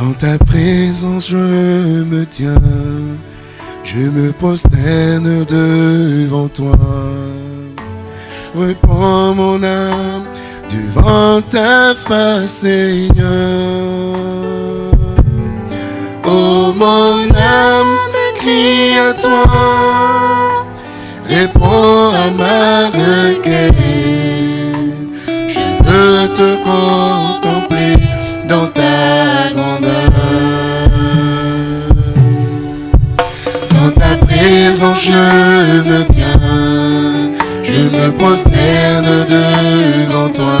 Dans ta présence, je me tiens. Je me prosterne devant toi. Reprends mon âme devant ta face, Seigneur. Oh, mon âme crie à toi. Réponds à ma requête. Je veux te contempler dans ta grandeur. Dans ta présence, je me tiens. Je me prosterne devant toi.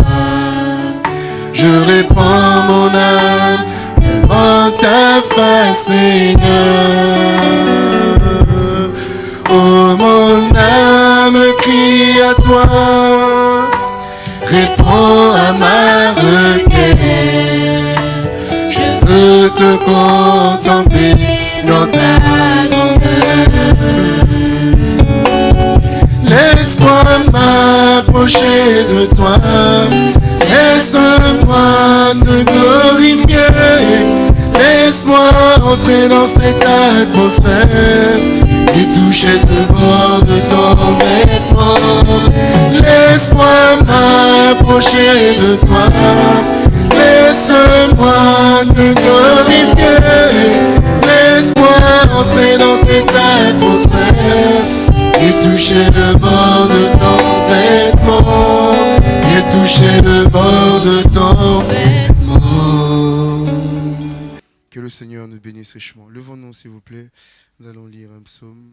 Je répands mon âme devant ta face, Seigneur. Oh, mon âme crie à toi. Réponds à ma requête. Veux te contempler dans ta. Laisse-moi m'approcher de toi. Laisse-moi te glorifier. Laisse-moi entrer dans cette atmosphère et toucher le bord de ton vêtement. Laisse-moi m'approcher de toi. Laisse-moi te glorifier. Laisse-moi entrer dans cette atmosphère et toucher le bord de ton vêtement. Et toucher le bord de ton vêtement. Que le Seigneur nous bénisse richement. Levons-nous, s'il vous plaît. Nous allons lire un psaume.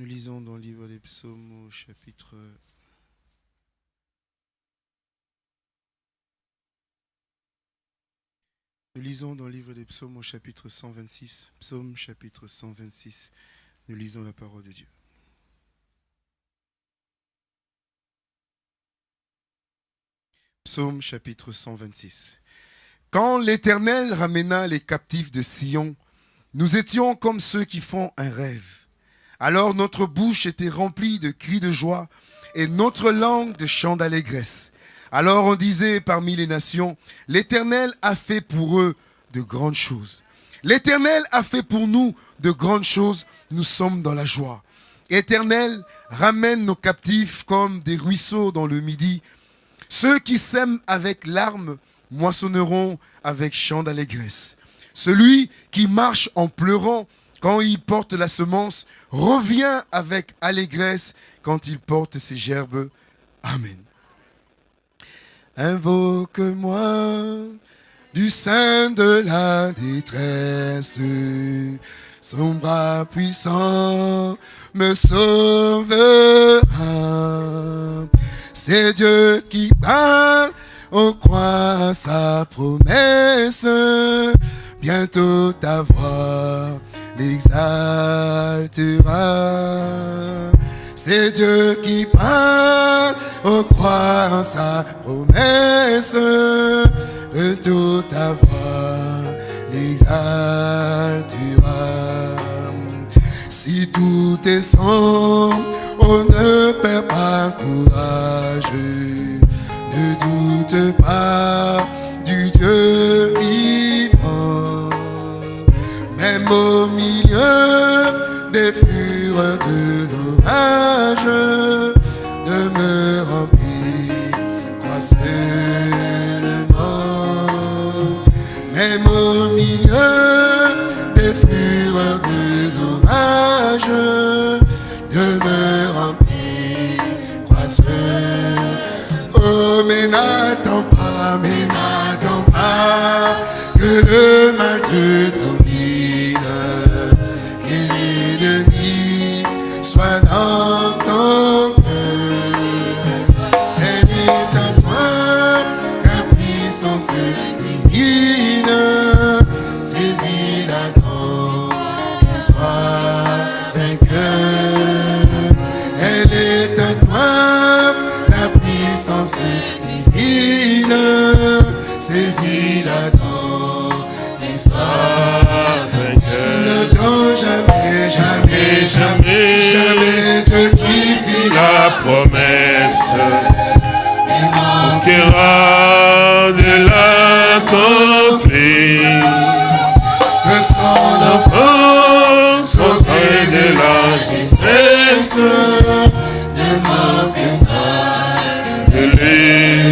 Nous lisons dans le livre des psaumes au chapitre Nous lisons dans le livre des psaumes au chapitre 126, psaume chapitre 126, nous lisons la parole de Dieu. Psaume chapitre 126. Quand l'Éternel ramena les captifs de Sion, nous étions comme ceux qui font un rêve. Alors notre bouche était remplie de cris de joie et notre langue de chants d'allégresse. Alors on disait parmi les nations, l'Éternel a fait pour eux de grandes choses. L'Éternel a fait pour nous de grandes choses, nous sommes dans la joie. Éternel, ramène nos captifs comme des ruisseaux dans le midi. Ceux qui sèment avec larmes moissonneront avec chants d'allégresse. Celui qui marche en pleurant quand il porte la semence revient avec allégresse quand il porte ses gerbes. Amen. Invoque-moi du sein de la détresse. Son bras puissant me sauvera. C'est Dieu qui parle, on croit sa promesse. Bientôt ta voix l'exaltera. C'est Dieu qui parle, on croit sa promesse. De toute ta voix l'exaltera. Si tout est sombre, on ne perd pas courage. Ne doute pas du Dieu. Au milieu des fureurs de l'orage, demeure rempli, Conquérant de l'accomplir. Que son enfant sortait de la détresse. Ne manque pas de les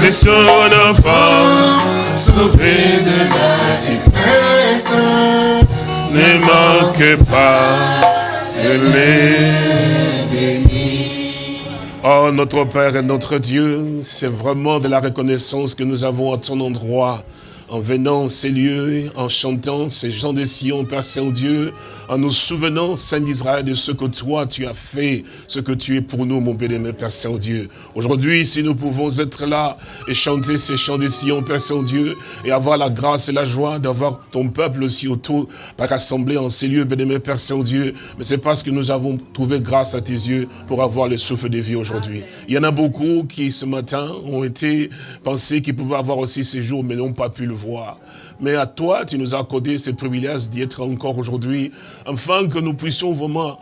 Que son enfant sauvé de la détresse ne manque pas de bénir. Oh, notre Père et notre Dieu, c'est vraiment de la reconnaissance que nous avons à ton endroit en venant ces lieux, en chantant ces gens de Sion, Père Saint-Dieu, en nous souvenant, Saint d'Israël, de ce que toi tu as fait, ce que tu es pour nous, mon bien-aimé Père Saint-Dieu. Aujourd'hui, si nous pouvons être là et chanter ces chants de Sion, Père Saint-Dieu, et avoir la grâce et la joie d'avoir ton peuple aussi autour, par rassemblé en ces lieux, bien-aimé Père Saint-Dieu, mais c'est parce que nous avons trouvé grâce à tes yeux pour avoir le souffle de vie aujourd'hui. Il y en a beaucoup qui, ce matin, ont été pensés qu'ils pouvaient avoir aussi ces jours, mais n'ont pas pu le voir. Mais à toi, tu nous as accordé ce privilège d'y être encore aujourd'hui, afin que nous puissions vraiment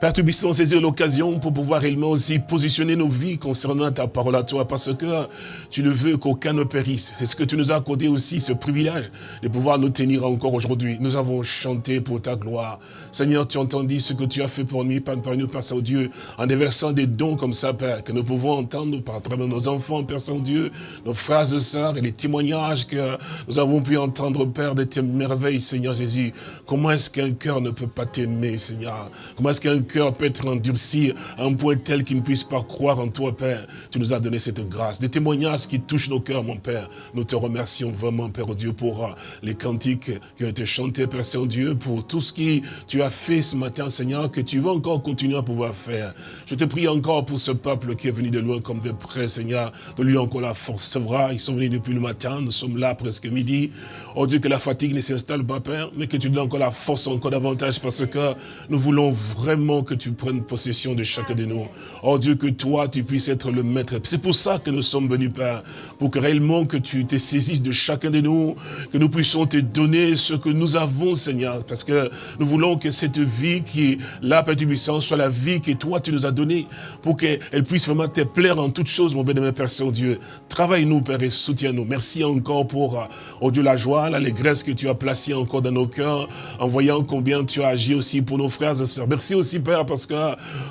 Père, tu puisses saisir l'occasion pour pouvoir réellement aussi positionner nos vies concernant ta parole à toi, parce que tu ne veux qu'aucun ne périsse. C'est ce que tu nous as accordé aussi, ce privilège de pouvoir nous tenir encore aujourd'hui. Nous avons chanté pour ta gloire. Seigneur, tu entendis ce que tu as fait pour nous, par nous, Père Saint-Dieu, en déversant des dons comme ça, Père, que nous pouvons entendre par travers nos enfants, Père Saint-Dieu, nos frères et sœurs, et les témoignages que nous avons pu entendre, Père, de tes merveilles, Seigneur Jésus. Comment est-ce qu'un cœur ne peut pas t'aimer, Seigneur? Comment est-ce qu'un cœur peut être endurci à un point tel qu'il ne puisse pas croire en toi, Père. Tu nous as donné cette grâce. Des témoignages qui touchent nos cœurs, mon Père. Nous te remercions vraiment, Père Dieu, pour euh, les cantiques qui ont été chantés, Père Saint-Dieu, pour tout ce que tu as fait ce matin, Seigneur, que tu vas encore continuer à pouvoir faire. Je te prie encore pour ce peuple qui est venu de loin comme de près, Seigneur, de lui encore la force. Vrai, ils sont venus depuis le matin, nous sommes là presque midi. Oh Dieu, que la fatigue ne s'installe pas, Père, mais que tu donnes encore la force encore davantage parce que nous voulons vraiment que tu prennes possession de chacun de nous. Oh Dieu, que toi, tu puisses être le maître. C'est pour ça que nous sommes venus, Père, pour que réellement que tu te saisisses de chacun de nous, que nous puissions te donner ce que nous avons, Seigneur, parce que nous voulons que cette vie qui est là, Père du soit la vie que toi, tu nous as donnée, pour qu'elle puisse vraiment te plaire en toutes choses, mon bénémoine Père Saint-Dieu. Travaille-nous, Père, et soutiens-nous. Merci encore pour, oh Dieu, la joie, l'allégresse que tu as placée encore dans nos cœurs, en voyant combien tu as agi aussi pour nos frères et sœurs. Merci aussi, Père, parce que,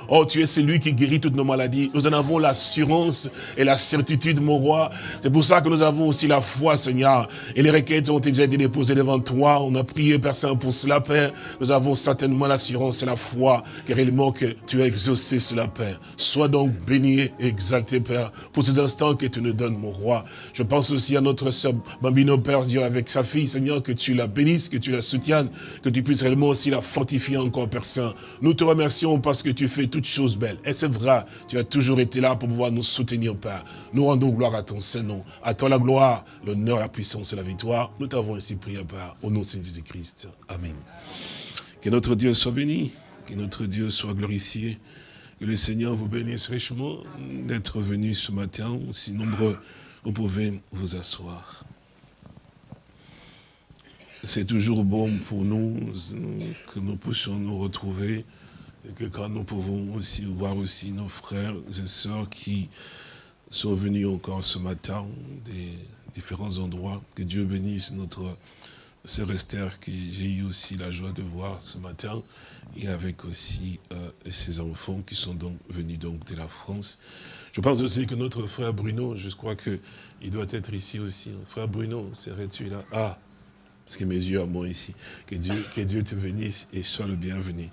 oh, tu es celui qui guérit toutes nos maladies. Nous en avons l'assurance et la certitude, mon roi. C'est pour ça que nous avons aussi la foi, Seigneur. Et les requêtes ont déjà été déposées devant toi. On a prié, Père Saint, pour cela, Père. Nous avons certainement l'assurance et la foi que réellement que tu as exaucé cela, Père. Sois donc béni et exalté, Père, pour ces instants que tu nous donnes, mon roi. Je pense aussi à notre sœur Bambino, Père Dieu, avec sa fille, Seigneur, que tu la bénisses, que tu la soutiennes, que tu puisses réellement aussi la fortifier encore, Père Saint. Nous te remercions parce que tu fais toutes choses belles. Et c'est vrai, tu as toujours été là pour pouvoir nous soutenir, Père. Nous rendons gloire à ton Saint-Nom. À toi la gloire, l'honneur, la puissance et la victoire. Nous t'avons ainsi prié, Père, au nom de Jésus-Christ. Amen. Que notre Dieu soit béni, que notre Dieu soit glorifié. Que le Seigneur vous bénisse richement d'être venu ce matin, aussi nombreux, vous pouvez vous asseoir. C'est toujours bon pour nous que nous puissions nous retrouver et que quand nous pouvons aussi voir aussi nos frères et sœurs qui sont venus encore ce matin des différents endroits, que Dieu bénisse notre sœur Esther que j'ai eu aussi la joie de voir ce matin et avec aussi euh, ses enfants qui sont donc venus donc de la France. Je pense aussi que notre frère Bruno, je crois qu'il doit être ici aussi. Frère Bruno, serais-tu là? Ah parce que mes yeux à moi ici. Que Dieu, que Dieu te bénisse et sois le bienvenu.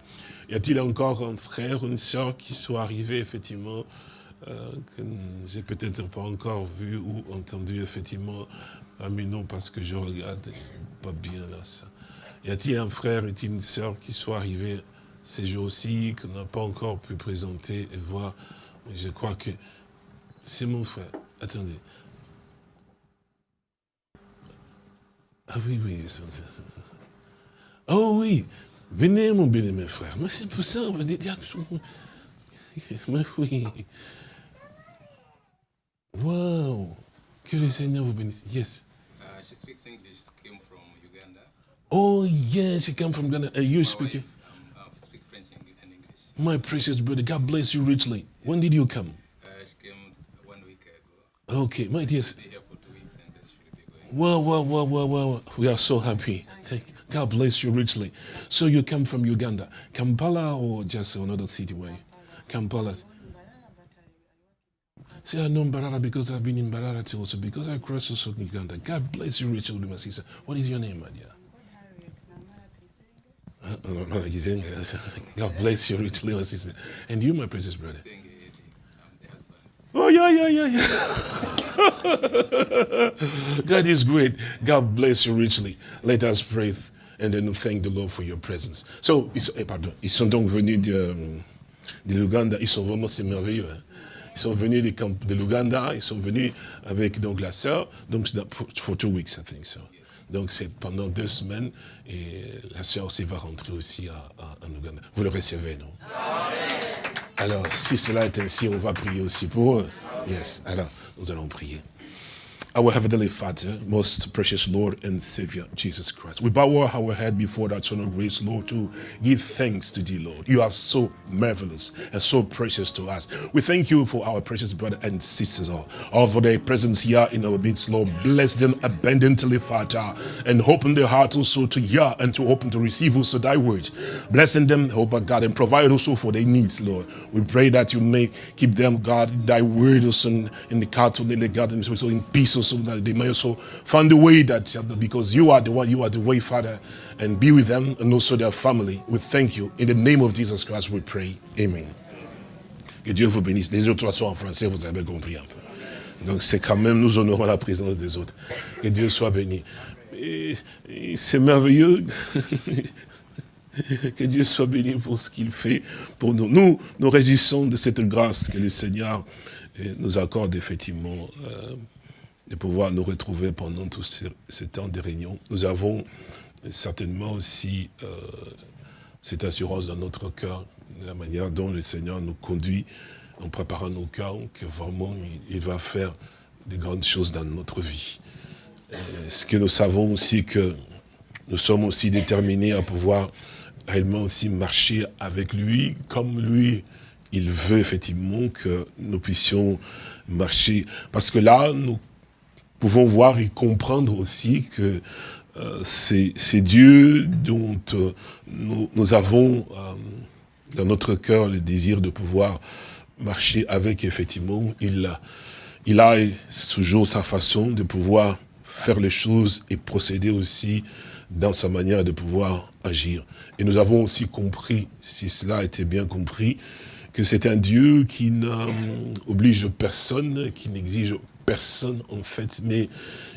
Y a-t-il encore un frère, une soeur qui soit arrivé effectivement, euh, que j'ai peut-être pas encore vu ou entendu effectivement à mes noms parce que je regarde pas bien là ça. Y a-t-il un frère et une soeur qui soit arrivé ces jours-ci, qu'on n'a pas encore pu présenter et voir? Je crois que c'est mon frère. Attendez, Ah oui, oui. Oh oui, venez mon bien-aimé frère. Mais c'est pour ça, on va dire Mais oui. Waouh. Que le Seigneur vous bénisse. Yes. Uh, she speaks English, came from Uganda. Oh, yes, she came from Uganda. And you My speak wife, um, uh, speak French and and English. My precious brother, God bless you richly. When did you come? Uh, she came one week ago. Okay, my dears. Be here for two weeks and then she will be going. Well, well, well, well, well. We are so happy. Thank God bless you richly. So you come from Uganda, Kampala or just another city where? Kampala. See, I know Mbarara because I've been in Mbarara too also, because I crossed also Uganda. God bless you richly, my sister. What is your name, my dear? God bless you richly, my sister. And you, my precious brother. Oh, yeah, yeah, yeah, yeah. God is great. God bless you richly. Let us pray and then thank the Lord for your presence. So, ils sont, eh, pardon, ils sont donc venus de, de l'Ouganda. Ils sont vraiment, c'est merveilleux. hein. Ils sont venus camps de l'Ouganda. Ils sont venus avec donc la sœur. Donc, for, for two weeks, I so. Donc, c'est pendant deux semaines. Et la sœur aussi va rentrer aussi à, à- en Ouganda. Vous le recevez, non? Alors, si cela est ainsi, on va prier aussi pour eux. Yes. Alors, nous allons prier. Our Heavenly Father, most precious Lord and Savior, Jesus Christ. We bow our head before that throne of grace, Lord, to give thanks to thee, Lord. You are so marvelous and so precious to us. We thank you for our precious brother and sisters, all, all for their presence here in our midst, Lord. Bless them abundantly, Father, and open their heart also to hear and to open to receive also thy word. Blessing them, oh God, and provide also for their needs, Lord. We pray that you may keep them, God, thy word also in, the cattle, in the garden, also in peace, that they may also find the way that, because you are the one, you are the way, Father, and be with them and also their family. We thank you. In the name of Jesus Christ, we pray. Amen. Que Dieu vous bénisse. Les autres sont en français, vous avez compris un peu. Donc c'est quand même, nous honorons la présence des autres. Que Dieu soit béni. C'est merveilleux. que Dieu soit béni pour ce qu'il fait pour nous. Nous, nous résistons de cette grâce que le Seigneur euh, nous accorde effectivement euh, de pouvoir nous retrouver pendant tout ce, ce temps de réunion. Nous avons certainement aussi euh, cette assurance dans notre cœur, de la manière dont le Seigneur nous conduit en préparant nos cœurs, que vraiment il, va faire de grandes choses dans notre vie. Et ce que nous savons aussi que nous sommes aussi déterminés à pouvoir réellement aussi marcher avec lui, comme lui, il veut effectivement que nous puissions marcher. Parce que là, nous pouvons voir et comprendre aussi que euh, c'est Dieu dont euh, nous, nous avons euh, dans notre cœur le désir de pouvoir marcher avec, effectivement. Il, il a toujours sa façon de pouvoir faire les choses et procéder aussi dans sa manière de pouvoir agir. Et nous avons aussi compris, si cela était bien compris, que c'est un Dieu qui n'oblige personne, qui n'exige personne en fait, mais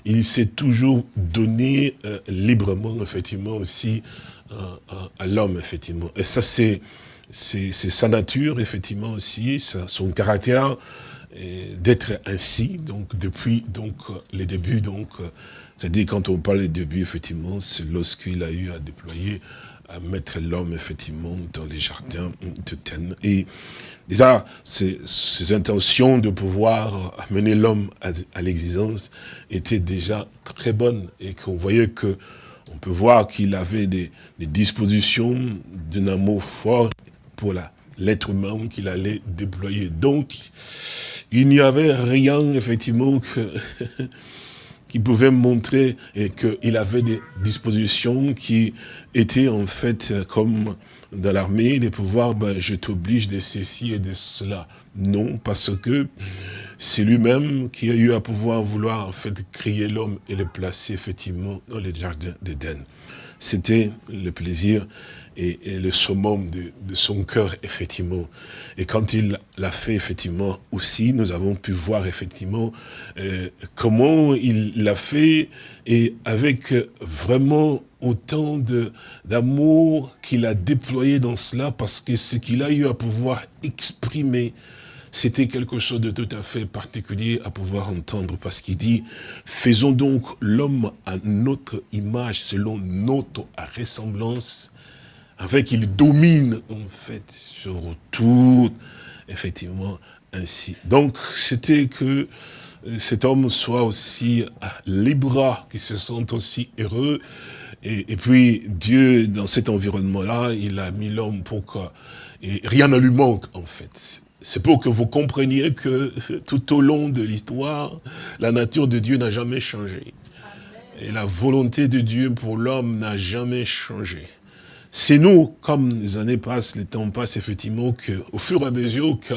il s'est toujours donné euh, librement, effectivement, aussi euh, à, à l'homme, effectivement. Et ça, c'est sa nature, effectivement, aussi, son caractère d'être ainsi, donc depuis donc euh, les débuts, donc euh, c'est-à-dire quand on parle des débuts, effectivement, c'est lorsqu'il a eu à déployer, à mettre l'homme effectivement dans les jardins de Thènes. Et déjà, ces, ces intentions de pouvoir amener l'homme à, à l'existence étaient déjà très bonnes et qu'on voyait que on peut voir qu'il avait des, des dispositions d'un amour fort pour l'être humain qu'il allait déployer. Donc, il n'y avait rien, effectivement, que, qui pouvait montrer qu'il avait des dispositions qui étaient en fait comme dans l'armée, de pouvoir, ben, je t'oblige de ceci et de cela. Non, parce que c'est lui-même qui a eu à pouvoir vouloir en fait créer l'homme et le placer effectivement dans le jardin d'Éden. C'était le plaisir et, et le summum de, de son cœur, effectivement. Et quand il l'a fait, effectivement, aussi, nous avons pu voir, effectivement, euh, comment il l'a fait et avec euh, vraiment autant d'amour qu'il a déployé dans cela, parce que ce qu'il a eu à pouvoir exprimer, c'était quelque chose de tout à fait particulier à pouvoir entendre parce qu'il dit, faisons donc l'homme à notre image, selon notre ressemblance, afin qu'il domine en fait sur tout, effectivement, ainsi. Donc, c'était que euh, cet homme soit aussi libre, qu'il se sente aussi heureux. Et, puis, Dieu, dans cet environnement-là, il a mis l'homme pour que et rien ne lui manque, en fait. C'est pour que vous compreniez que tout au long de l'histoire, la nature de Dieu n'a jamais changé. Et la volonté de Dieu pour l'homme n'a jamais changé. C'est nous, comme les années passent, les temps passent, effectivement, qu'au fur et à mesure que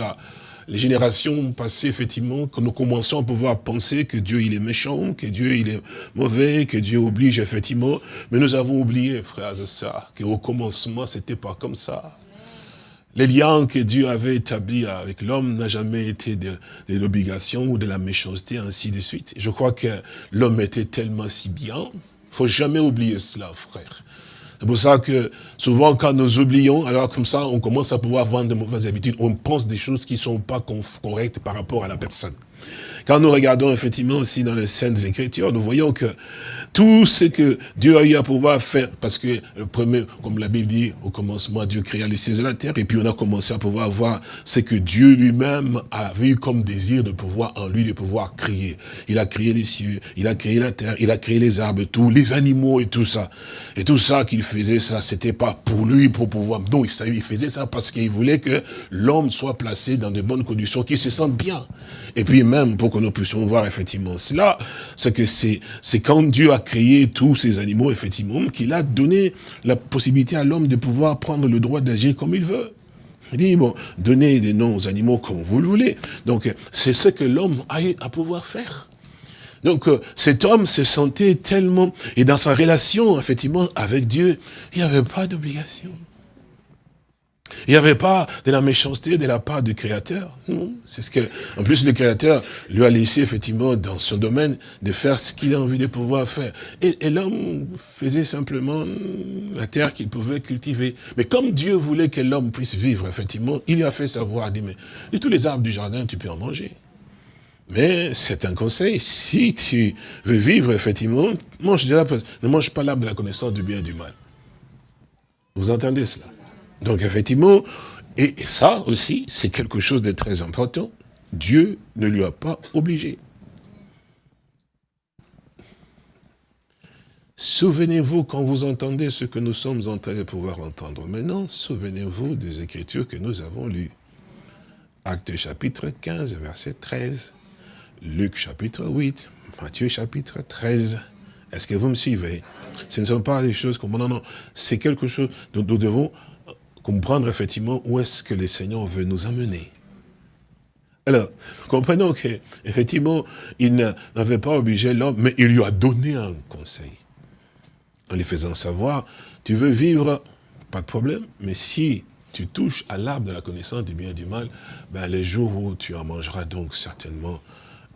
les générations passées, effectivement, que nous commençons à pouvoir penser que Dieu, il est méchant, que Dieu, il est mauvais, que Dieu oblige, effectivement. Mais nous avons oublié, frères et sœurs, qu'au commencement, c'était pas comme ça. Les liens que Dieu avait établis avec l'homme n'a jamais été de, de l'obligation ou de la méchanceté, ainsi de suite. Je crois que l'homme était tellement si bien. faut jamais oublier cela, frère. C'est pour ça que souvent quand nous oublions, alors comme ça, on commence à pouvoir vendre de mauvaises habitudes. On pense des choses qui ne sont pas correctes par rapport à la personne. Quand nous regardons effectivement aussi dans les Saintes Écritures, nous voyons que tout ce que Dieu a eu à pouvoir faire, parce que le premier, comme la Bible dit, au commencement, Dieu créa les cieux et la terre, et puis on a commencé à pouvoir voir ce que Dieu lui-même avait eu comme désir de pouvoir en lui, de pouvoir créer. Il a créé les cieux, il a créé la terre, il a créé les arbres, tous les animaux et tout ça. Et tout ça qu'il faisait, ça, c'était pas pour lui, pour pouvoir... Non, il faisait ça parce qu'il voulait que l'homme soit placé dans de bonnes conditions, qu'il se sente bien. Et puis même, pour que nous puissions voir effectivement cela, c'est que c'est quand Dieu a créé tous ces animaux, effectivement, qu'il a donné la possibilité à l'homme de pouvoir prendre le droit d'agir comme il veut. Il dit, bon, donnez des noms aux animaux comme vous le voulez. Donc, c'est ce que l'homme a à pouvoir faire. Donc, euh, cet homme se sentait tellement, et dans sa relation, effectivement, avec Dieu, il n'y avait pas d'obligation. Il n'y avait pas de la méchanceté de la part du Créateur. C'est ce que, en plus, le Créateur lui a laissé effectivement dans son domaine de faire ce qu'il a envie de pouvoir faire. Et, l'homme faisait simplement la terre qu'il pouvait cultiver. Mais comme Dieu voulait que l'homme puisse vivre, effectivement, il lui a fait savoir, dit, mais de tous les arbres du jardin, tu peux en manger. Mais c'est un conseil, si tu veux vivre, effectivement, mange ne mange pas l'arbre de la connaissance du bien et du mal. Vous entendez cela? Donc effectivement, et ça aussi, c'est quelque chose de très important. Dieu ne lui a pas obligé. Souvenez-vous, quand vous entendez ce que nous sommes en train de pouvoir entendre maintenant, souvenez-vous des Écritures que nous avons lues. Acte chapitre 15, verset 13. Luc chapitre 8. Matthieu chapitre 13. Est-ce que vous me suivez? Ce ne sont pas des choses comme... Non, non, c'est quelque chose dont nous devons comprendre effectivement où est-ce que le Seigneur veut nous amener. Alors, comprenons qu'effectivement, il n'avait pas obligé l'homme, mais il lui a donné un conseil. En lui faisant savoir, tu veux vivre, pas de problème, mais si tu touches à l'arbre de la connaissance du bien et du mal, ben les jours où tu en mangeras, donc certainement,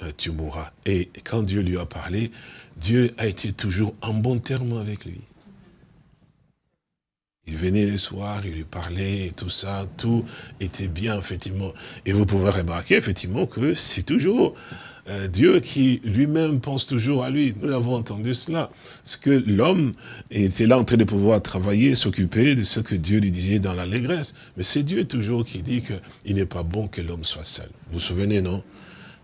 euh, tu mourras. Et quand Dieu lui a parlé, Dieu a été toujours en bon terme avec lui. Il venait le soir, il lui parlait, tout ça, tout était bien, effectivement. Et vous pouvez remarquer, effectivement, que c'est toujours euh, Dieu qui lui-même pense toujours à lui. Nous avons entendu cela. Ce que l'homme était là en train de pouvoir travailler, s'occuper de ce que Dieu lui disait dans l'allégresse. Mais c'est Dieu toujours qui dit qu'il n'est pas bon que l'homme soit seul. Vous vous souvenez, non?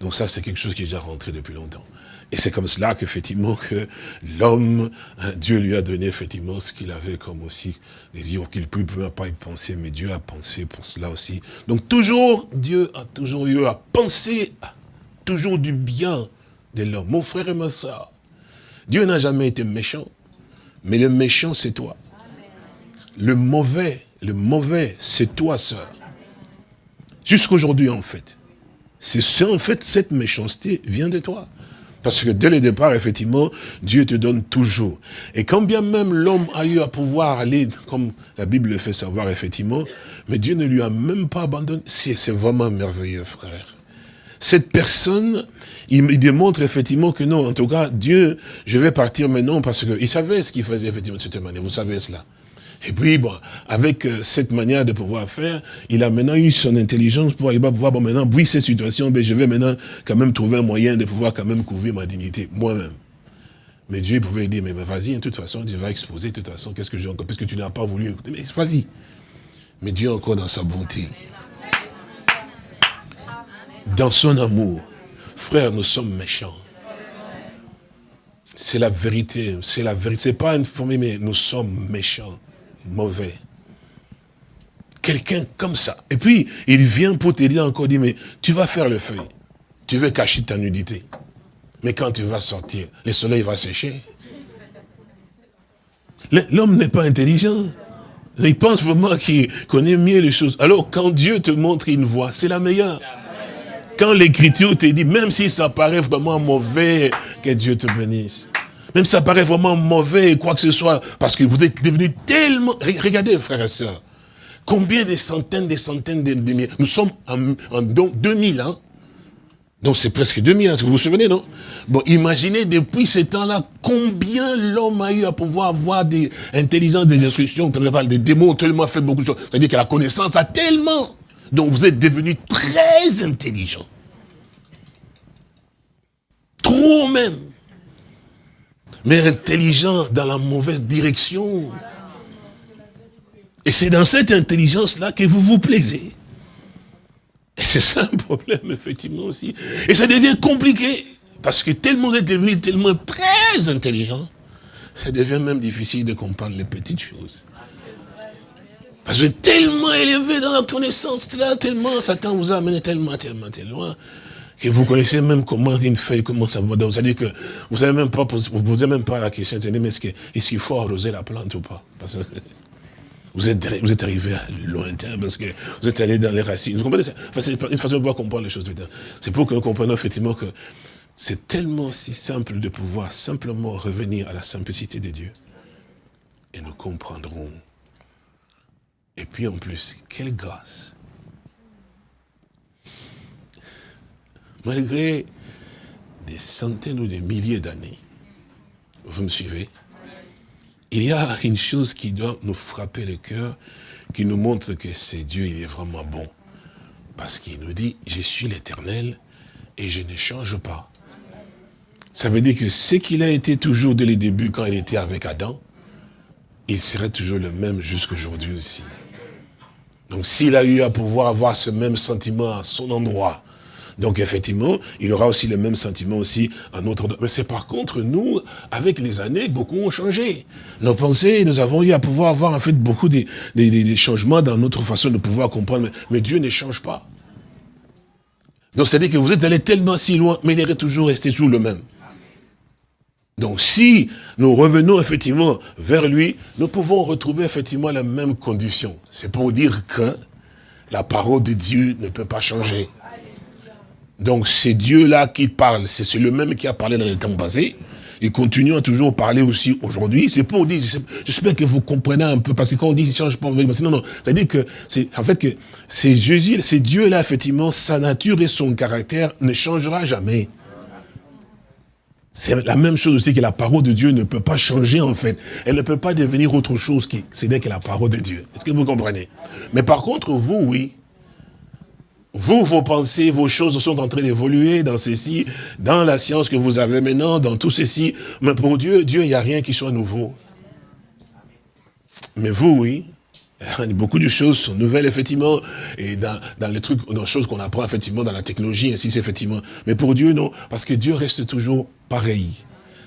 Donc ça, c'est quelque chose qui est déjà rentré depuis longtemps. Et c'est comme cela qu'effectivement que l'homme, hein, Dieu lui a donné effectivement ce qu'il avait comme aussi désir, qu'il ne pouvait pas y penser, mais Dieu a pensé pour cela aussi. Donc toujours, Dieu a toujours eu à penser toujours du bien de l'homme. Mon frère et ma soeur, Dieu n'a jamais été méchant, mais le méchant c'est toi. Le mauvais, le mauvais c'est toi, sœur. Jusqu'aujourd'hui en fait. C'est en fait, cette méchanceté vient de toi. Parce que dès le départ, effectivement, Dieu te donne toujours. Et quand bien même l'homme a eu à pouvoir aller, comme la Bible le fait savoir, effectivement, mais Dieu ne lui a même pas abandonné. C'est vraiment merveilleux, frère. Cette personne, il, démontre effectivement que non, en tout cas, Dieu, je vais partir maintenant parce qu'il savait ce qu'il faisait effectivement de cette manière. Vous savez cela. Et puis, bon, avec euh, cette manière de pouvoir faire, il a maintenant eu son intelligence pour arriver à pouvoir, bon, maintenant, oui, cette situation, ben, je vais maintenant quand même trouver un moyen de pouvoir quand même couvrir ma dignité, moi-même. Mais Dieu pouvait lui dire, mais vas-y, de toute façon, tu vas exposer, de toute façon, qu'est-ce que j'ai encore, parce que tu n'as pas voulu écouter, mais vas-y. Mais Dieu encore dans sa bonté, dans son amour, frère, nous sommes méchants. C'est la vérité, c'est la vérité. C'est pas une formule, mais nous sommes méchants, mauvais. Quelqu'un comme ça. Et puis, il vient pour te dire encore, dit, mais tu vas faire le feuille. Tu veux cacher ta nudité. Mais quand tu vas sortir, le soleil va sécher. L'homme n'est pas intelligent. Il pense vraiment qu'il connaît mieux les choses. Alors, quand Dieu te montre une voie, c'est la meilleure. Quand l'écriture te dit, même si ça paraît vraiment mauvais, que Dieu te bénisse. Même si ça paraît vraiment mauvais, quoi que ce soit, parce que vous êtes devenu tellement... Regardez, frères et sœurs, combien de centaines, des centaines de, milliers. Nous sommes en, en 2000, hein donc c'est presque 2000 ans, vous vous souvenez, non? Bon, imaginez depuis ce temps-là, combien l'homme a eu à pouvoir avoir des intelligences, des instructions, des démons, tellement fait beaucoup de choses. C'est-à-dire que la connaissance a tellement. Donc vous êtes devenu très intelligent. Trop même. Mais intelligent dans la mauvaise direction. Et c'est dans cette intelligence-là que vous vous plaisez. Et c'est ça un problème, effectivement, aussi. Et ça devient compliqué, parce que tellement vous êtes devenu tellement très intelligent, ça devient même difficile de comprendre les petites choses. Parce que tellement élevé dans la connaissance, là, tellement, Satan vous a amené tellement, tellement, tellement, que vous connaissez même comment une feuille, comment ça va. C'est-à-dire que vous n'avez même pas, vous posez même pas la question, mais est-ce qu'il faut arroser la plante ou pas? Parce que, vous êtes, vous êtes arrivé lointain parce que vous êtes allé dans les racines. Vous comprenez C'est une façon de pouvoir comprendre les choses. C'est pour que nous comprenions effectivement que c'est tellement si simple de pouvoir simplement revenir à la simplicité de Dieu. Et nous comprendrons. Et puis en plus, quelle grâce. Malgré des centaines ou des milliers d'années, vous me suivez il y a une chose qui doit nous frapper le cœur, qui nous montre que c'est Dieu, il est vraiment bon. Parce qu'il nous dit, je suis l'éternel et je ne change pas. Ça veut dire que ce qu'il a été toujours dès le début quand il était avec Adam, il serait toujours le même jusqu'aujourd'hui aussi. Donc s'il a eu à pouvoir avoir ce même sentiment à son endroit, donc effectivement, il aura aussi le même sentiment aussi à notre... Mais c'est par contre, nous, avec les années, beaucoup ont changé. Nos pensées, nous avons eu à pouvoir avoir en fait beaucoup de, changements dans notre façon de pouvoir comprendre. Mais, Dieu ne change pas. Donc c'est-à-dire que vous êtes allé tellement si loin, mais il est toujours resté toujours le même. Donc si nous revenons effectivement vers lui, nous pouvons retrouver effectivement la même condition. C'est pour dire que la parole de Dieu ne peut pas changer. Donc c'est Dieu-là qui parle, c'est le même qui a parlé dans le temps passé. Il continue à toujours parler aussi aujourd'hui. C'est pour dire, j'espère que vous comprenez un peu, parce que quand on dit qu'il change pas, non, non, c'est-à-dire que c'est, en fait que c'est Jésus, c'est Dieu-là, effectivement, sa nature et son caractère ne changera jamais. C'est la même chose aussi que la parole de Dieu ne peut pas changer en fait. Elle ne peut pas devenir autre chose que c'est que la parole de Dieu. Est-ce que vous comprenez? Mais par contre, vous, oui, vous, vos pensées, vos choses sont en train d'évoluer dans ceci, dans la science que vous avez maintenant, dans tout ceci. Mais pour Dieu, Dieu, il n'y a rien qui soit nouveau. Mais vous, oui. Beaucoup de choses sont nouvelles, effectivement, et dans, les trucs, dans les choses qu'on apprend, effectivement, dans la technologie, ainsi, effectivement. Mais pour Dieu, non, parce que Dieu reste toujours pareil.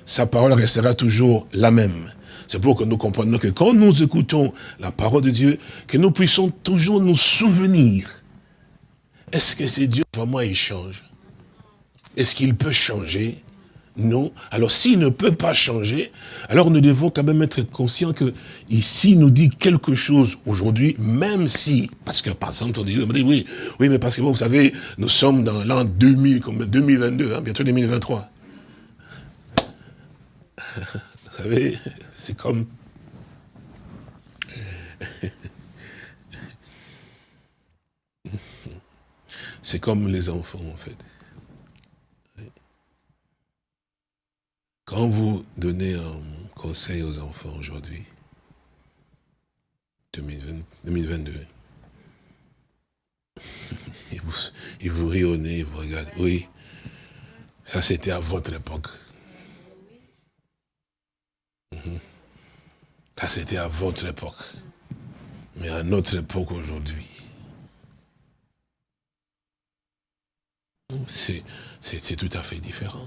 Sa parole restera toujours la même. C'est pour que nous comprenions que quand nous écoutons la parole de Dieu, que nous puissions toujours nous souvenir est-ce que c'est Dieu vraiment il change? Est-ce qu'il peut changer? Non. Alors s'il ne peut pas changer, alors nous devons quand même être conscients que ici nous dit quelque chose aujourd'hui, même si, parce que par exemple on dit, oui, mais parce que vous savez, nous sommes dans l'an 2000, 2022, hein, bientôt 2023. Vous savez, c'est comme C'est comme les enfants, en fait. Quand vous donnez un conseil aux enfants aujourd'hui, 2022, ils vous, ils vous rient au nez, ils vous regardent. Oui, ça c'était à votre époque. Ça, c'était à votre époque. Mais à notre époque aujourd'hui, c'est tout à fait différent.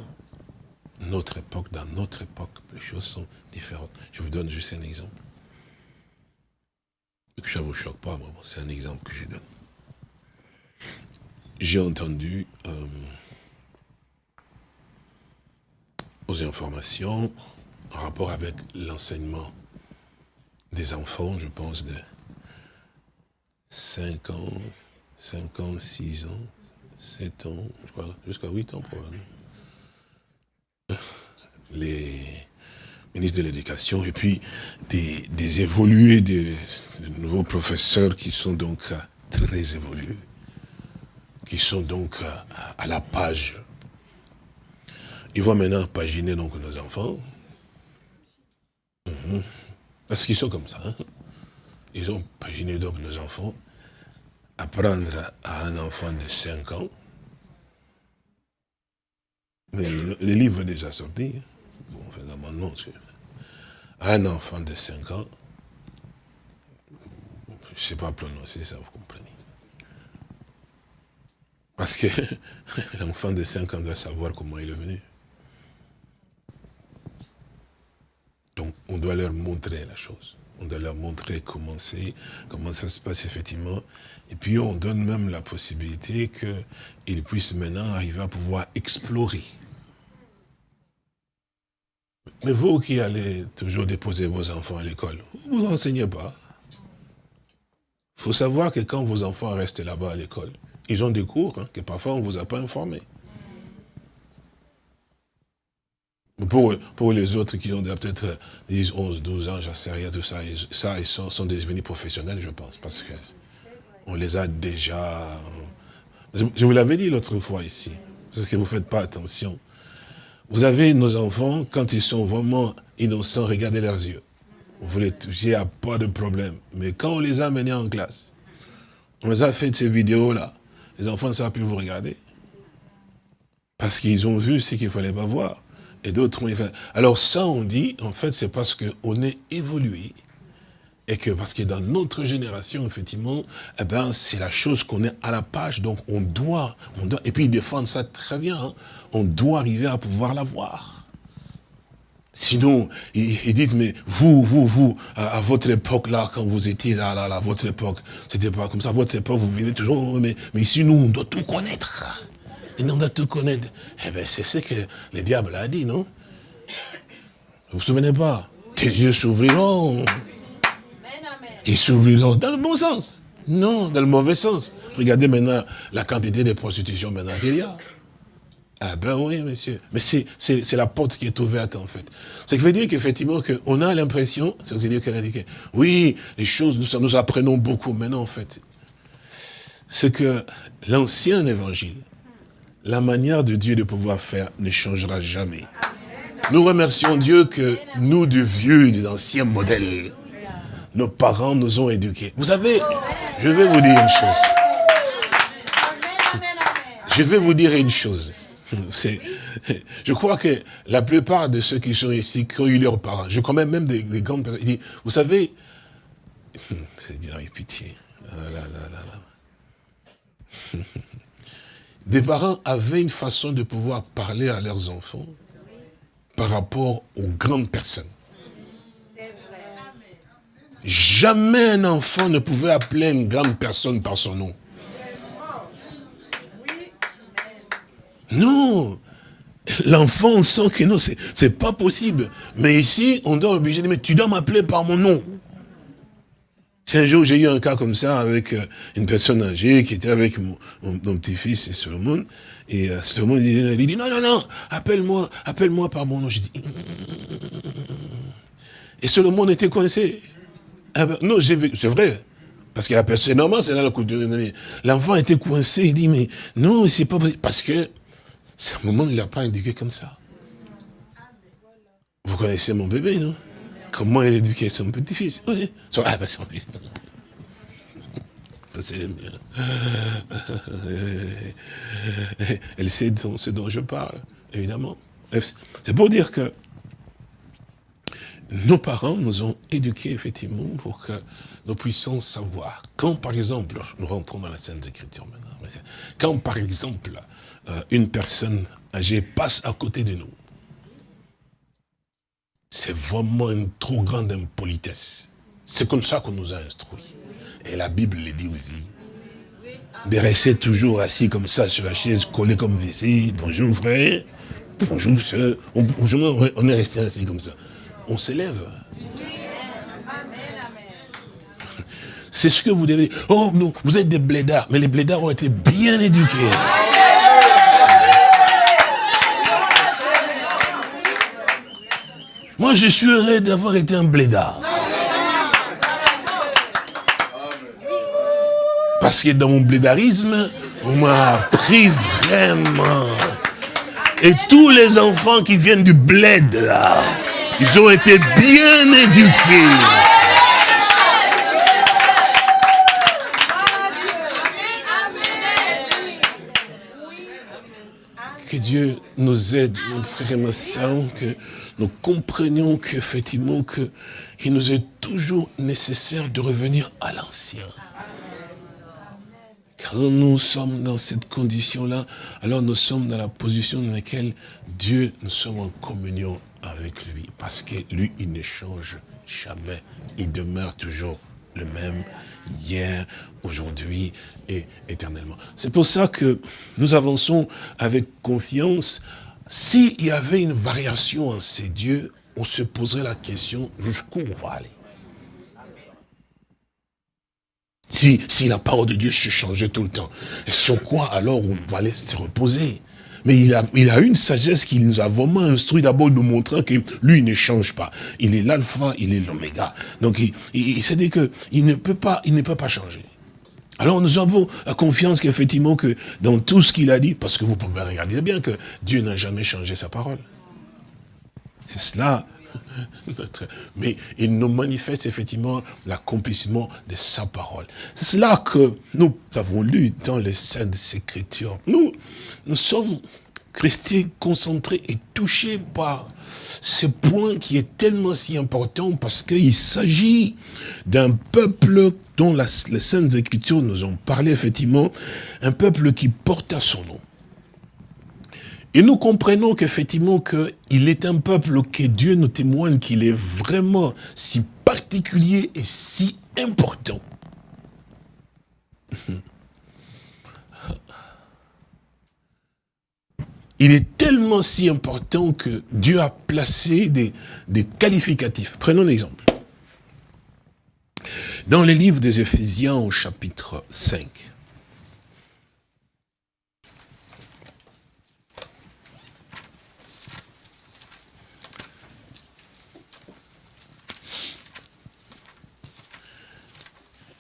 Notre époque, dans notre époque, les choses sont différentes. Je vous donne juste un exemple. Que ça ne vous choque pas, c'est un exemple que je donne. J'ai entendu euh, aux informations en rapport avec l'enseignement des enfants, je pense, de 5 ans, 5 ans, 6 ans, 7 ans, je crois, jusqu'à 8 ans probablement. Les ministres de l'Éducation et puis des, évolués, des, nouveaux professeurs qui sont donc euh, très évolués, qui sont donc euh, à la page. Ils vont maintenant paginer donc nos enfants. Mhm. Parce qu'ils sont comme ça. Hein. Ils ont paginé donc nos enfants. Apprendre à un enfant de 5 ans. Mais le, livre est déjà sorti. Hein. Bon, on fait un amendement. Un enfant de 5 ans. Je ne sais pas prononcer ça, vous comprenez. Parce que l'enfant de 5 ans doit savoir comment il est venu. Donc, on doit leur montrer la chose. On doit leur montrer comment c'est, comment ça se passe effectivement. Et puis, on donne même la possibilité qu'ils puissent maintenant arriver à pouvoir explorer. Mais vous qui allez toujours déposer vos enfants à l'école, vous ne enseignez pas. Il faut savoir que quand vos enfants restent là-bas à l'école, ils ont des cours hein, que parfois on ne vous a pas informés. Pour, pour les autres qui ont peut-être 10, 11, 12 ans, j'en sais rien, tout ça, ça ils sont, sont devenus professionnels, je pense, parce que on les a déjà... Je vous l'avais dit l'autre fois ici, parce que vous ne faites pas attention. Vous avez nos enfants, quand ils sont vraiment innocents, regardez leurs yeux. Vous les n'y a pas de problème. Mais quand on les a menés en classe, on les a fait ces vidéos-là, les enfants ne savent plus vous regarder. Parce qu'ils ont vu ce qu'il ne fallait pas voir et d'autres ont fait. Alors ça, on dit, en fait, c'est parce qu'on est évolué. Et que parce que dans notre génération, effectivement, eh ben, c'est la chose qu'on est à la page. Donc on doit, on doit, et puis ils défendent ça très bien, hein. on doit arriver à pouvoir la voir. Sinon, ils, disent, mais vous, vous, vous, à, votre époque, là, quand vous étiez là, là, là, à votre époque, c'était pas comme ça, votre époque, vous vivez toujours, mais, mais ici, nous, on doit tout connaître. Et on doit tout connaître. Eh bien, c'est ce que le diable a dit, non? Vous vous souvenez pas? Tes yeux s'ouvriront. Ils s'ouvriront dans le bon sens. Non, dans le mauvais sens. Regardez maintenant la quantité de prostitution maintenant qu'il y a. Ah ben oui, monsieur. Mais c'est la porte qui est ouverte, en fait. Ce qui veut dire qu'effectivement, on a l'impression, c'est dire qu'elle a dit que, oui, les choses, nous, nous apprenons beaucoup. Maintenant, en fait, c'est que l'ancien évangile, la manière de Dieu de pouvoir faire ne changera jamais. Nous remercions Dieu que nous, de vieux, des anciens modèles, nos parents nous ont éduqués. Vous savez, je vais vous dire une chose. Je vais vous dire une chose. Je crois que la plupart de ceux qui sont ici, qui ont eu leurs parents, je connais même des, grandes personnes, vous savez, c'est bien avec pitié. Ah des parents avaient une façon de pouvoir parler à leurs enfants par rapport aux grandes personnes. Jamais un enfant ne pouvait appeler une grande personne par son nom. Non, l'enfant sent que non, c'est pas possible. Mais ici, on doit obliger de dire, tu dois m'appeler par mon nom. Un jour, j'ai eu un cas comme ça avec euh, une personne âgée qui était avec mon, petit-fils Solomon. Et euh, Solomon il dit, non, non, non, appelle-moi, appelle-moi par mon nom. J'ai dit, et Solomon était coincé. Ah ben, non, c'est vrai. Parce que la personne, c'est normal, c'est là la couture. L'enfant était coincé, il dit, mais non, c'est pas possible. Parce que, c'est moment, il n'a pas indiqué comme ça. Vous connaissez mon bébé, non? Comment elle éduquait son petit-fils Oui. Ah, ben. Elle sait ce dont je parle, évidemment. C'est pour dire que nos parents nous ont éduqués effectivement pour que nous puissions savoir. Quand par exemple, nous rentrons dans la Sainte Écriture maintenant, quand par exemple euh, une personne âgée passe à côté de nous, c'est vraiment une trop grande impolitesse. C'est comme ça qu'on nous a instruits. Et la Bible le dit aussi. De rester toujours assis comme ça sur la chaise, collé comme ici. Bonjour frère, bonjour soeur. On, on est resté assis comme ça. On s'élève. C'est ce que vous devez. Oh non, vous êtes des blédards. Mais les blédards ont été bien éduqués. Moi, je suis heureux d'avoir été un blédard. Parce que dans mon blédarisme, on m'a appris vraiment. Et tous les enfants qui viennent du bled, là, ils ont été bien éduqués. Que Dieu nous aide, mon frère et ma soeur, que nous comprenions qu'effectivement, qu'il nous est toujours nécessaire de revenir à l'ancien. Quand nous sommes dans cette condition-là, alors nous sommes dans la position dans laquelle Dieu, nous sommes en communion avec lui. Parce que lui, il ne change jamais. Il demeure toujours le même hier, aujourd'hui et éternellement. C'est pour ça que nous avançons avec confiance s'il y avait une variation en ces dieux, on se poserait la question jusqu'où on va aller? Si, si la parole de Dieu se changeait tout le temps, sur quoi alors on va aller se reposer? Mais il a, il une sagesse qui nous a vraiment instruit d'abord de nous montrer que lui ne change pas. Il est l'alpha, il est l'oméga. Donc il, il, dit qu'il ne peut pas, il ne peut pas changer. Alors nous avons la confiance qu'effectivement que dans tout ce qu'il a dit, parce que vous pouvez regarder bien que Dieu n'a jamais changé sa parole. C'est cela. Mais il nous manifeste effectivement l'accomplissement de sa parole. C'est cela que nous avons lu dans les Saintes Écritures. Nous, nous sommes restés concentrés et touchés par ce point qui est tellement si important parce qu'il s'agit d'un peuple dont les Saintes Écritures nous ont parlé effectivement, un peuple qui porte à son nom. Et nous comprenons qu'effectivement qu'il est un peuple que Dieu nous témoigne qu'il est vraiment si particulier et si important. Il est tellement si important que Dieu a placé des, qualificatifs. Prenons l'exemple. Dans les livres des Éphésiens au chapitre 5,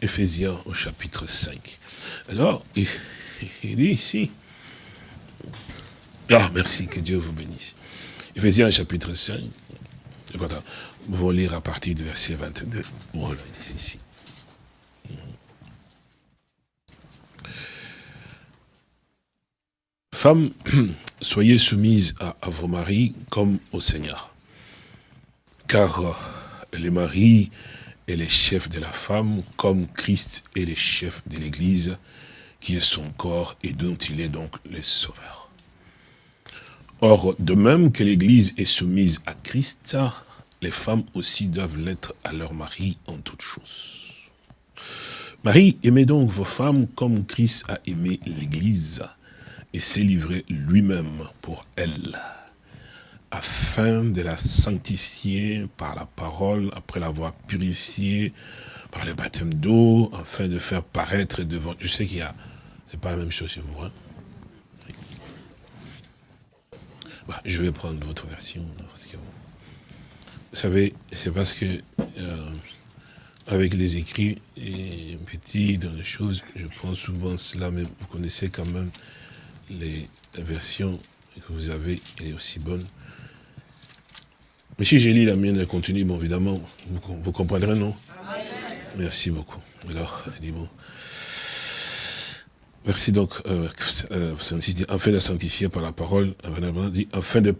Éphésiens au chapitre 5. Alors, il, dit ici, ah, merci, que Dieu vous bénisse. Éphésiens chapitre 5, vous lire à partir du verset 22. Voilà, ici. Femmes, soyez soumises à, vos maris comme au Seigneur. Car euh, les maris est les chefs de la femme, comme Christ est le chef de l'Église, qui est son corps et dont il est donc le sauveur. Or, de même que l'Église est soumise à Christ, les femmes aussi doivent l'être à leur mari en toutes choses. Marie, aimez donc vos femmes comme Christ a aimé l'Église et s'est livré lui-même pour elle, afin de la sanctifier par la parole, après l'avoir purifiée par le baptême d'eau, afin de faire paraître devant... Je sais qu'il y a... C'est pas la même chose chez vous, hein bah, Je vais prendre votre version. vous savez, c'est parce que... Euh, avec les écrits et petit dans les choses, je prends souvent cela, mais vous connaissez quand même les versions que vous avez, elle est aussi bonne. Mais si j'ai lis la mienne, elle continue, bon, évidemment, vous, comprendrez, non? Merci beaucoup. Alors, dit bon. Merci donc, euh, euh, afin de sanctifier par la parole, afin de,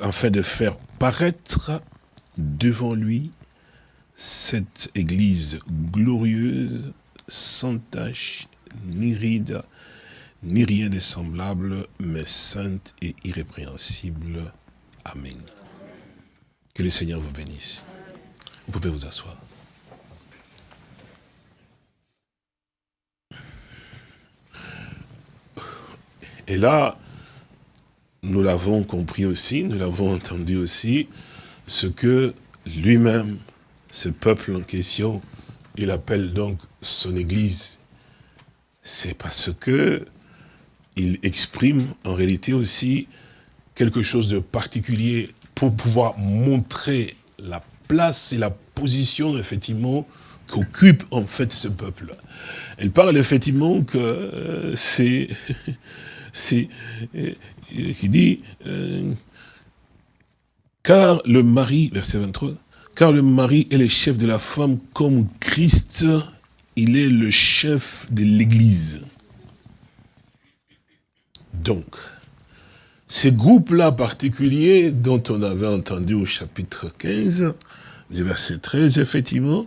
afin de faire paraître devant lui cette église glorieuse, sans tache, ni ride, ni rien de semblable, mais sainte et irrépréhensible. Amen. Que le Seigneur vous bénisse. Vous pouvez vous asseoir. Et là, nous l'avons compris aussi, nous l'avons entendu aussi, ce que lui-même, ce peuple en question, il appelle donc son église. C'est parce que il exprime en réalité aussi quelque chose de particulier pour pouvoir montrer la place et la position, effectivement, qu'occupe en fait ce peuple. Elle parle effectivement que euh, c'est c'est euh, qui dit euh, car le mari, verset 23, car le mari est le chef de la femme comme Christ, il est le chef de l'église. Donc, ces groupes-là particuliers dont on avait entendu au chapitre 15, verset 13, effectivement,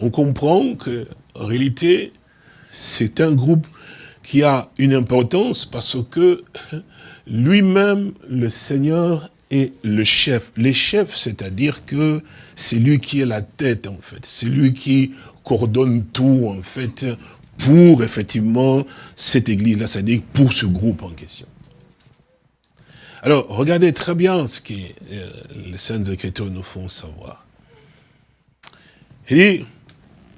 on comprend que en réalité, c'est un groupe qui a une importance parce que lui-même, le Seigneur, est le chef. Les chefs, c'est-à-dire que c'est lui qui est la tête, en fait. C'est lui qui coordonne tout, en fait, pour, effectivement, cette église-là, c'est-à-dire pour ce groupe en question. Alors, regardez très bien ce que euh, les Saintes Écritures nous font savoir. Et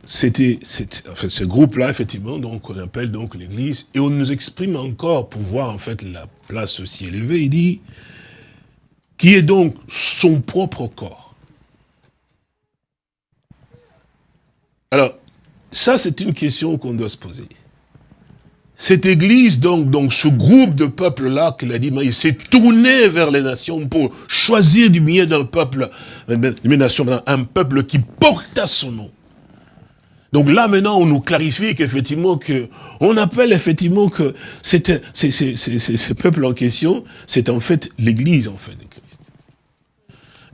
c'était fait, ce groupe-là, effectivement, donc on appelle donc l'Église, et on nous exprime encore pour voir en fait la place aussi élevée, il dit, qui est donc son propre corps. Alors, ça c'est une question qu'on doit se poser. Cette église, donc, donc ce groupe de peuples-là, qu'il a dit, il s'est tourné vers les nations pour choisir du milieu d'un peuple, un peuple qui porte à son nom. Donc là, maintenant, on nous clarifie qu'effectivement, que, on appelle effectivement que ce peuple en question, c'est en fait l'église, en fait, de Christ.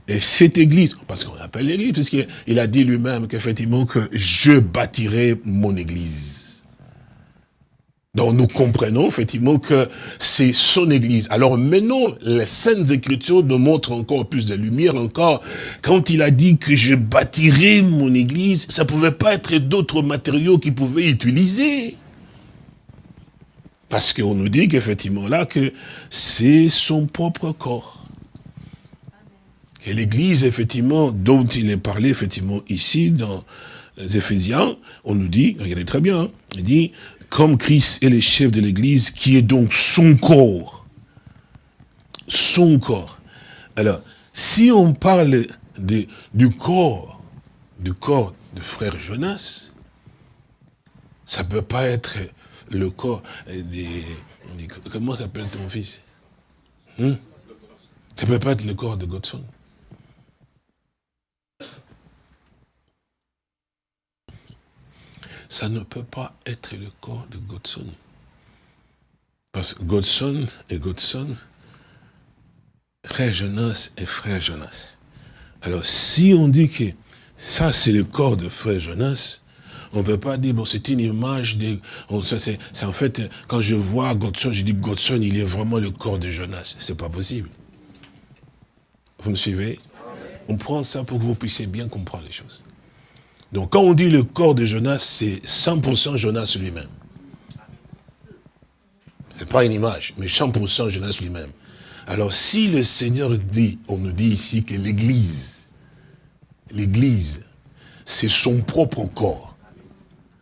Et cette église, parce qu'on appelle l'église, puisqu'il a dit lui-même qu'effectivement, que je bâtirai mon église. Donc nous comprenons effectivement que c'est son église. Alors maintenant, les Saintes Écritures nous montrent encore plus de lumière encore. Quand il a dit que je bâtirai mon église, ça ne pouvait pas être d'autres matériaux qu'il pouvait utiliser. Parce qu'on nous dit qu'effectivement là, que c'est son propre corps. Et l'église, effectivement, dont il est parlé, effectivement, ici, dans les Éphésiens, on nous dit, regardez très bien, hein, il dit, comme Christ est le chef de l'Église, qui est donc son corps. Son corps. Alors, si on parle du corps, du corps de frère Jonas, ça ne peut pas être le corps des... comment s'appelle ton fils? Hmm? Ça ne peut pas être le corps de Godson. Ça ne peut pas être le corps de Godson. Parce que Godson et Godson, frère Jonas et frère Jonas. Alors, si on dit que ça, c'est le corps de frère Jonas, on ne peut pas dire, bon, c'est une image de... En fait, quand je vois Godson, je dis Godson, il est vraiment le corps de Jonas. C'est pas possible. Vous me suivez? On prend ça pour que vous puissiez bien comprendre les choses. Donc quand on dit le corps de Jonas, c'est 100% Jonas lui-même. Ce n'est pas une image, mais 100% Jonas lui-même. Alors si le Seigneur dit, on nous dit ici que l'Église, l'Église, c'est son propre corps,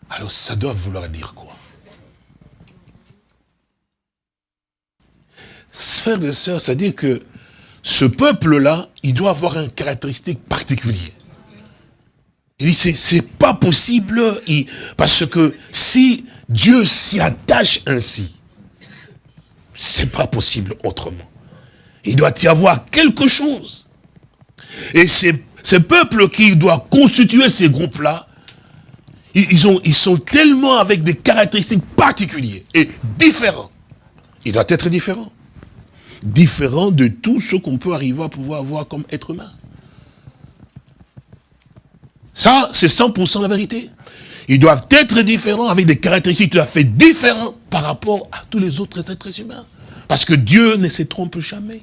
alors ça doit vouloir dire quoi? Frères et sœurs, c'est-à-dire que ce peuple-là, il doit avoir une caractéristique particulière. Il dit, c'est pas possible, parce que si Dieu s'y attache ainsi, c'est pas possible autrement. Il doit y avoir quelque chose. Et ces, ces peuples qui doivent constituer ces groupes-là, ils, ont, ils sont tellement avec des caractéristiques particulières et différents. Il doit être différent. Différent de tout ce qu'on peut arriver à pouvoir avoir comme être humain. Ça, c'est 100% la vérité. Ils doivent être différents avec des caractéristiques tout à fait différentes par rapport à tous les autres êtres humains. Parce que Dieu ne se trompe jamais.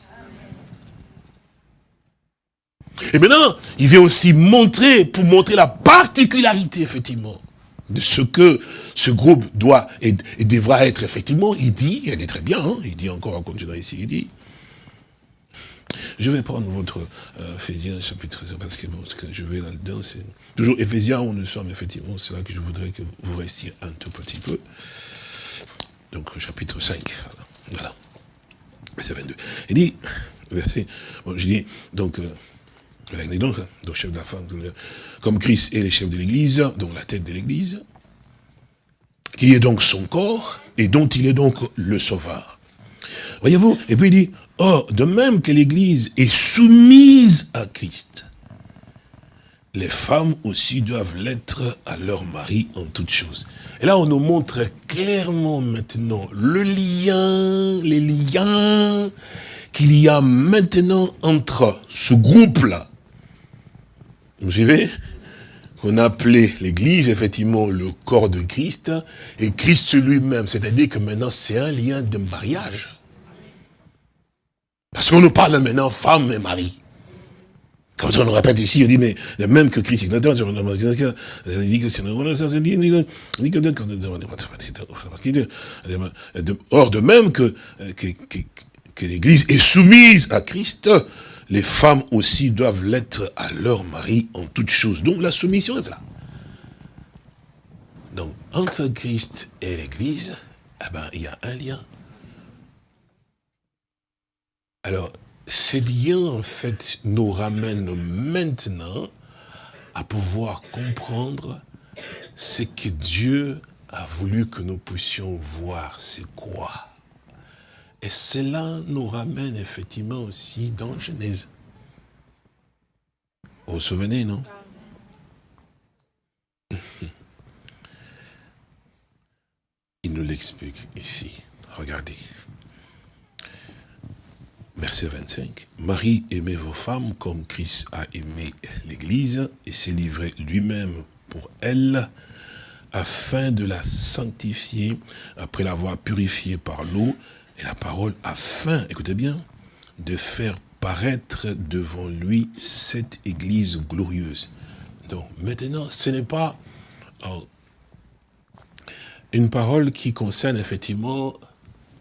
Et maintenant, il vient aussi montrer, pour montrer la particularité, effectivement, de ce que ce groupe doit et, devra être, effectivement, il dit, il est très bien, hein, il dit encore en continuant ici, il dit, je vais prendre votre euh, Ephésiens chapitre, parce que, je vais là-dedans, c'est toujours Ephésiens où nous sommes, effectivement, c'est là que je voudrais que vous restiez un tout petit peu. Donc, chapitre 5, voilà, verset 22. Il dit, verset, bon, je dis, donc, euh, donc, donc, chef de la femme, comme Christ est le chef de l'Église, donc la tête de l'Église, qui est donc son corps, et dont il est donc le sauveur. Voyez-vous? Et puis il dit, or, de même que l'Église est soumise à Christ, les femmes aussi doivent l'être à leur mari en toutes choses. Et là, on nous montre clairement maintenant le lien, les liens qu'il y a maintenant entre ce groupe-là, vous suivez? On appelait l'Église, effectivement, le corps de Christ, et Christ lui-même. C'est-à-dire que maintenant, c'est un lien de mariage. Parce qu'on nous parle maintenant femme et mari. Comme ça, on nous répète ici, on dit, mais même que Christ, Or, de même que, que, que l'Église est soumise à Christ, les femmes aussi doivent l'être à leur mari en toutes choses. Donc la soumission est là. Donc, entre Christ et l'Église, eh ben, il y a un lien. Alors, ces liens, en fait, nous ramènent maintenant à pouvoir comprendre ce que Dieu a voulu que nous puissions voir. C'est quoi et cela nous ramène effectivement aussi dans Genèse. Vous vous souvenez, non? Il nous l'explique ici. Regardez. Verset 25. Marie, aimez vos femmes comme Christ a aimé l'Église et s'est livré lui-même pour elle, afin de la sanctifier, après l'avoir purifiée par l'eau, et la parole afin, écoutez bien, de faire paraître devant lui cette église glorieuse. Donc maintenant, ce n'est pas euh, une parole qui concerne effectivement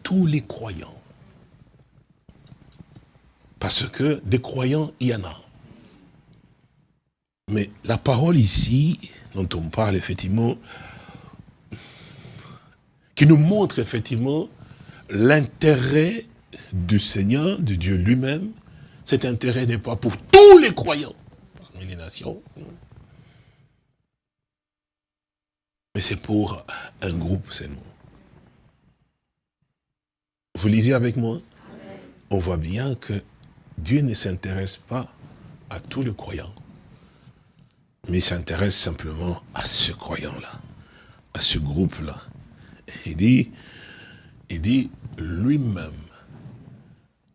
tous les croyants. Parce que des croyants, il y en a. Mais la parole ici, dont on parle effectivement, qui nous montre effectivement l'intérêt du Seigneur, de Dieu lui-même, cet intérêt n'est pas pour tous les croyants parmi les nations, mais c'est pour un groupe seulement. Vous lisez avec moi? On voit bien que Dieu ne s'intéresse pas à tous les croyants, mais s'intéresse simplement à ce croyant-là, à ce groupe-là. Il dit, il dit lui-même,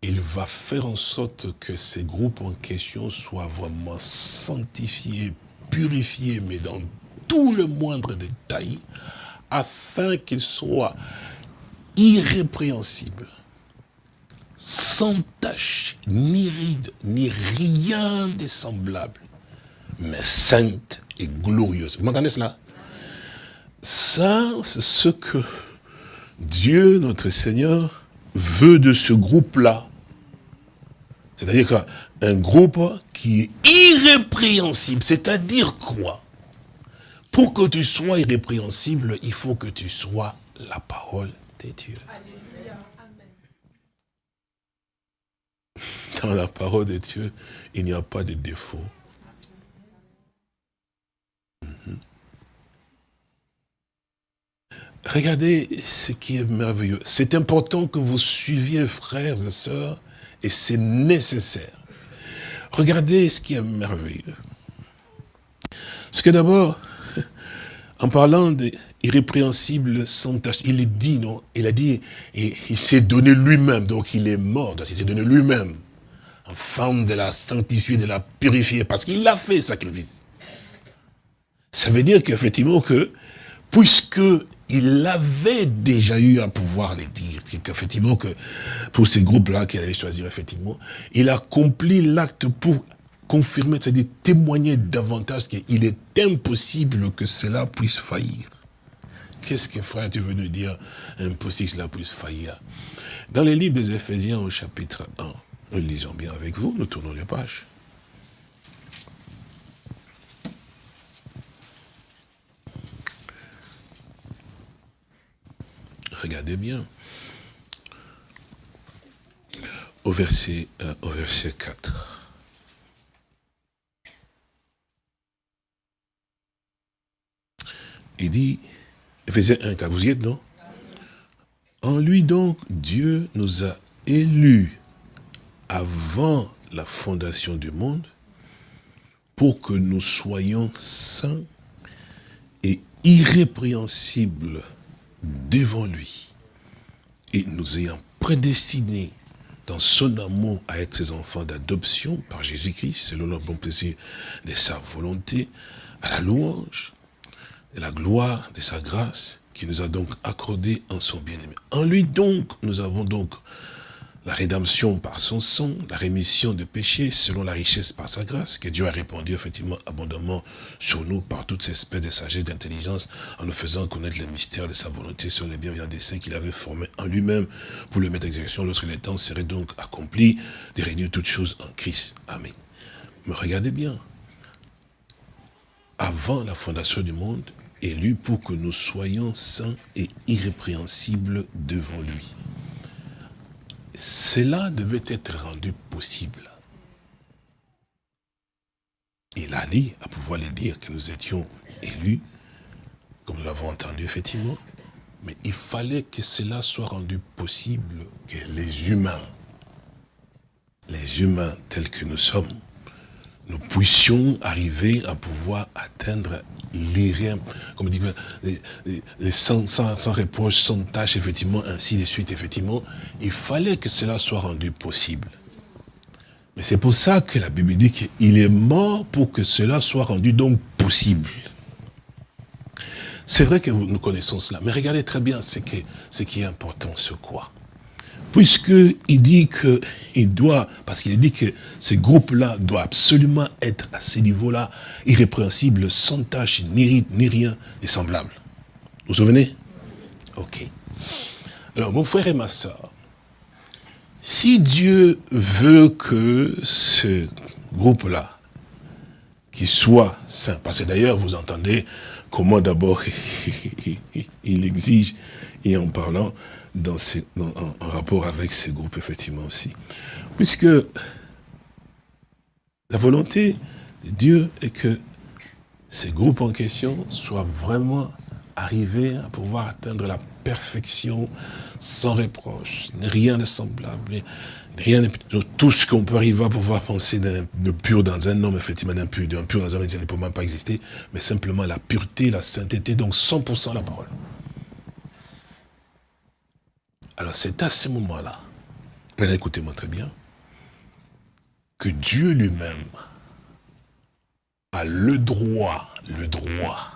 il va faire en sorte que ces groupes en question soient vraiment sanctifiés, purifiés, mais dans tout le moindre détail, afin qu'ils soient irrépréhensibles, sans tache, ni ride, ni rien de semblable, mais saintes et glorieuses. Vous m'entendez cela? Ça, c'est ce que Dieu, notre Seigneur, veut de ce groupe-là. C'est-à-dire qu'un groupe qui est irrépréhensible, c'est-à-dire quoi? Pour que tu sois irrépréhensible, il faut que tu sois la parole de Dieu. Dans la parole de Dieu, il n'y a pas de défaut. Regardez ce qui est merveilleux. C'est important que vous suiviez, frères et sœurs, et c'est nécessaire. Regardez ce qui est merveilleux. Parce que d'abord, en parlant d'irrépréhensible sans tâche, il dit, non Il a dit, et il s'est donné lui-même, donc il est mort, il s'est donné lui-même, forme de la sanctifier, de la purifier, parce qu'il l'a fait, sacrifice. Ça veut dire qu'effectivement que, puisque il avait déjà eu à pouvoir les dire, qu'effectivement que pour ces groupes-là qu'il allait choisir, effectivement, il a accompli l'acte pour confirmer, c'est-à-dire témoigner davantage qu'il est impossible que cela puisse faillir. Qu'est-ce que frère, tu veux nous dire impossible que cela puisse faillir? Dans les livres des Éphésiens au chapitre 1, nous lisons bien avec vous, nous tournons les pages. Regardez bien. Au verset, euh, au verset 4. Il dit, Ephésiens 1, vous y êtes, non? En lui donc, Dieu nous a élus avant la fondation du monde pour que nous soyons saints et irrépréhensibles devant lui et nous ayant prédestinés dans son amour à être ses enfants d'adoption par Jésus-Christ, selon le bon plaisir de sa volonté, à la louange, de la gloire de sa grâce, qui nous a donc accordé en son bien-aimé. En lui donc, nous avons donc la rédemption par son sang, la rémission de péchés selon la richesse par sa grâce, que Dieu a répandu effectivement abondamment sur nous par toutes ces espèces de sagesse, d'intelligence, en nous faisant connaître les mystères de sa volonté sur les bienveillants desseins qu'il avait formés en lui-même pour le mettre en exécution lorsque le temps serait donc accompli de réunir toutes choses en Christ. Amen. Mais regardez bien, avant la fondation du monde, élu pour que nous soyons saints et irrépréhensibles devant lui cela devait être rendu possible. Il a dit, à pouvoir le dire, que nous étions élus, comme nous l'avons entendu effectivement, mais il fallait que cela soit rendu possible, que les humains, les humains tels que nous sommes, nous puissions arriver à pouvoir atteindre les rien, comme dit, les, sans, sans, reproche, sans tâche, effectivement, ainsi de suite, effectivement, il fallait que cela soit rendu possible. Mais c'est pour ça que la Bible dit qu'il est mort pour que cela soit rendu donc possible. C'est vrai que nous connaissons cela, mais regardez très bien ce qui est important, ce quoi puisqu'il dit qu'il doit, parce qu'il dit que ces groupes-là doivent absolument être à ce niveau-là, irrépréhensibles, sans tâche, ni rite, ni rien de semblable. Vous vous souvenez? Ok. Alors, mon frère et ma soeur, si Dieu veut que ce groupe-là, qui soit saint, parce que d'ailleurs, vous entendez comment d'abord il exige, et en parlant, dans en, rapport avec ces groupes, effectivement, aussi. Puisque la volonté de Dieu est que ces groupes en question soient vraiment arrivés à pouvoir atteindre la perfection sans reproche, rien de semblable, rien de, tout ce qu'on peut arriver à pouvoir penser de pur dans un homme, effectivement, d'impur, pur dans un homme, il ne peut même pas exister, mais simplement la pureté, la sainteté, donc 100% la parole. Alors c'est à ce moment-là, écoutez-moi très bien, que Dieu lui-même a le droit, le droit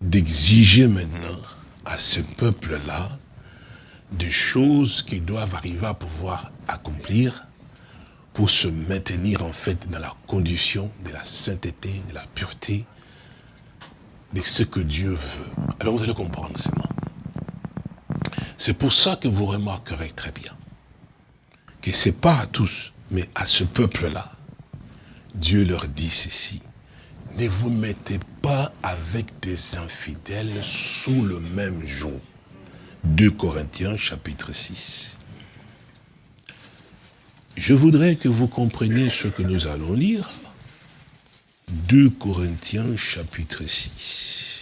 d'exiger maintenant à ce peuple-là des choses qu'ils doivent arriver à pouvoir accomplir pour se maintenir en fait dans la condition de la sainteté, de la pureté, de ce que Dieu veut. Alors vous allez comprendre seulement. C'est pour ça que vous remarquerez très bien que ce n'est pas à tous, mais à ce peuple-là. Dieu leur dit ceci. Ne vous mettez pas avec des infidèles sous le même jour. 2 Corinthiens chapitre 6. Je voudrais que vous compreniez ce que nous allons lire. 2 Corinthiens chapitre 6.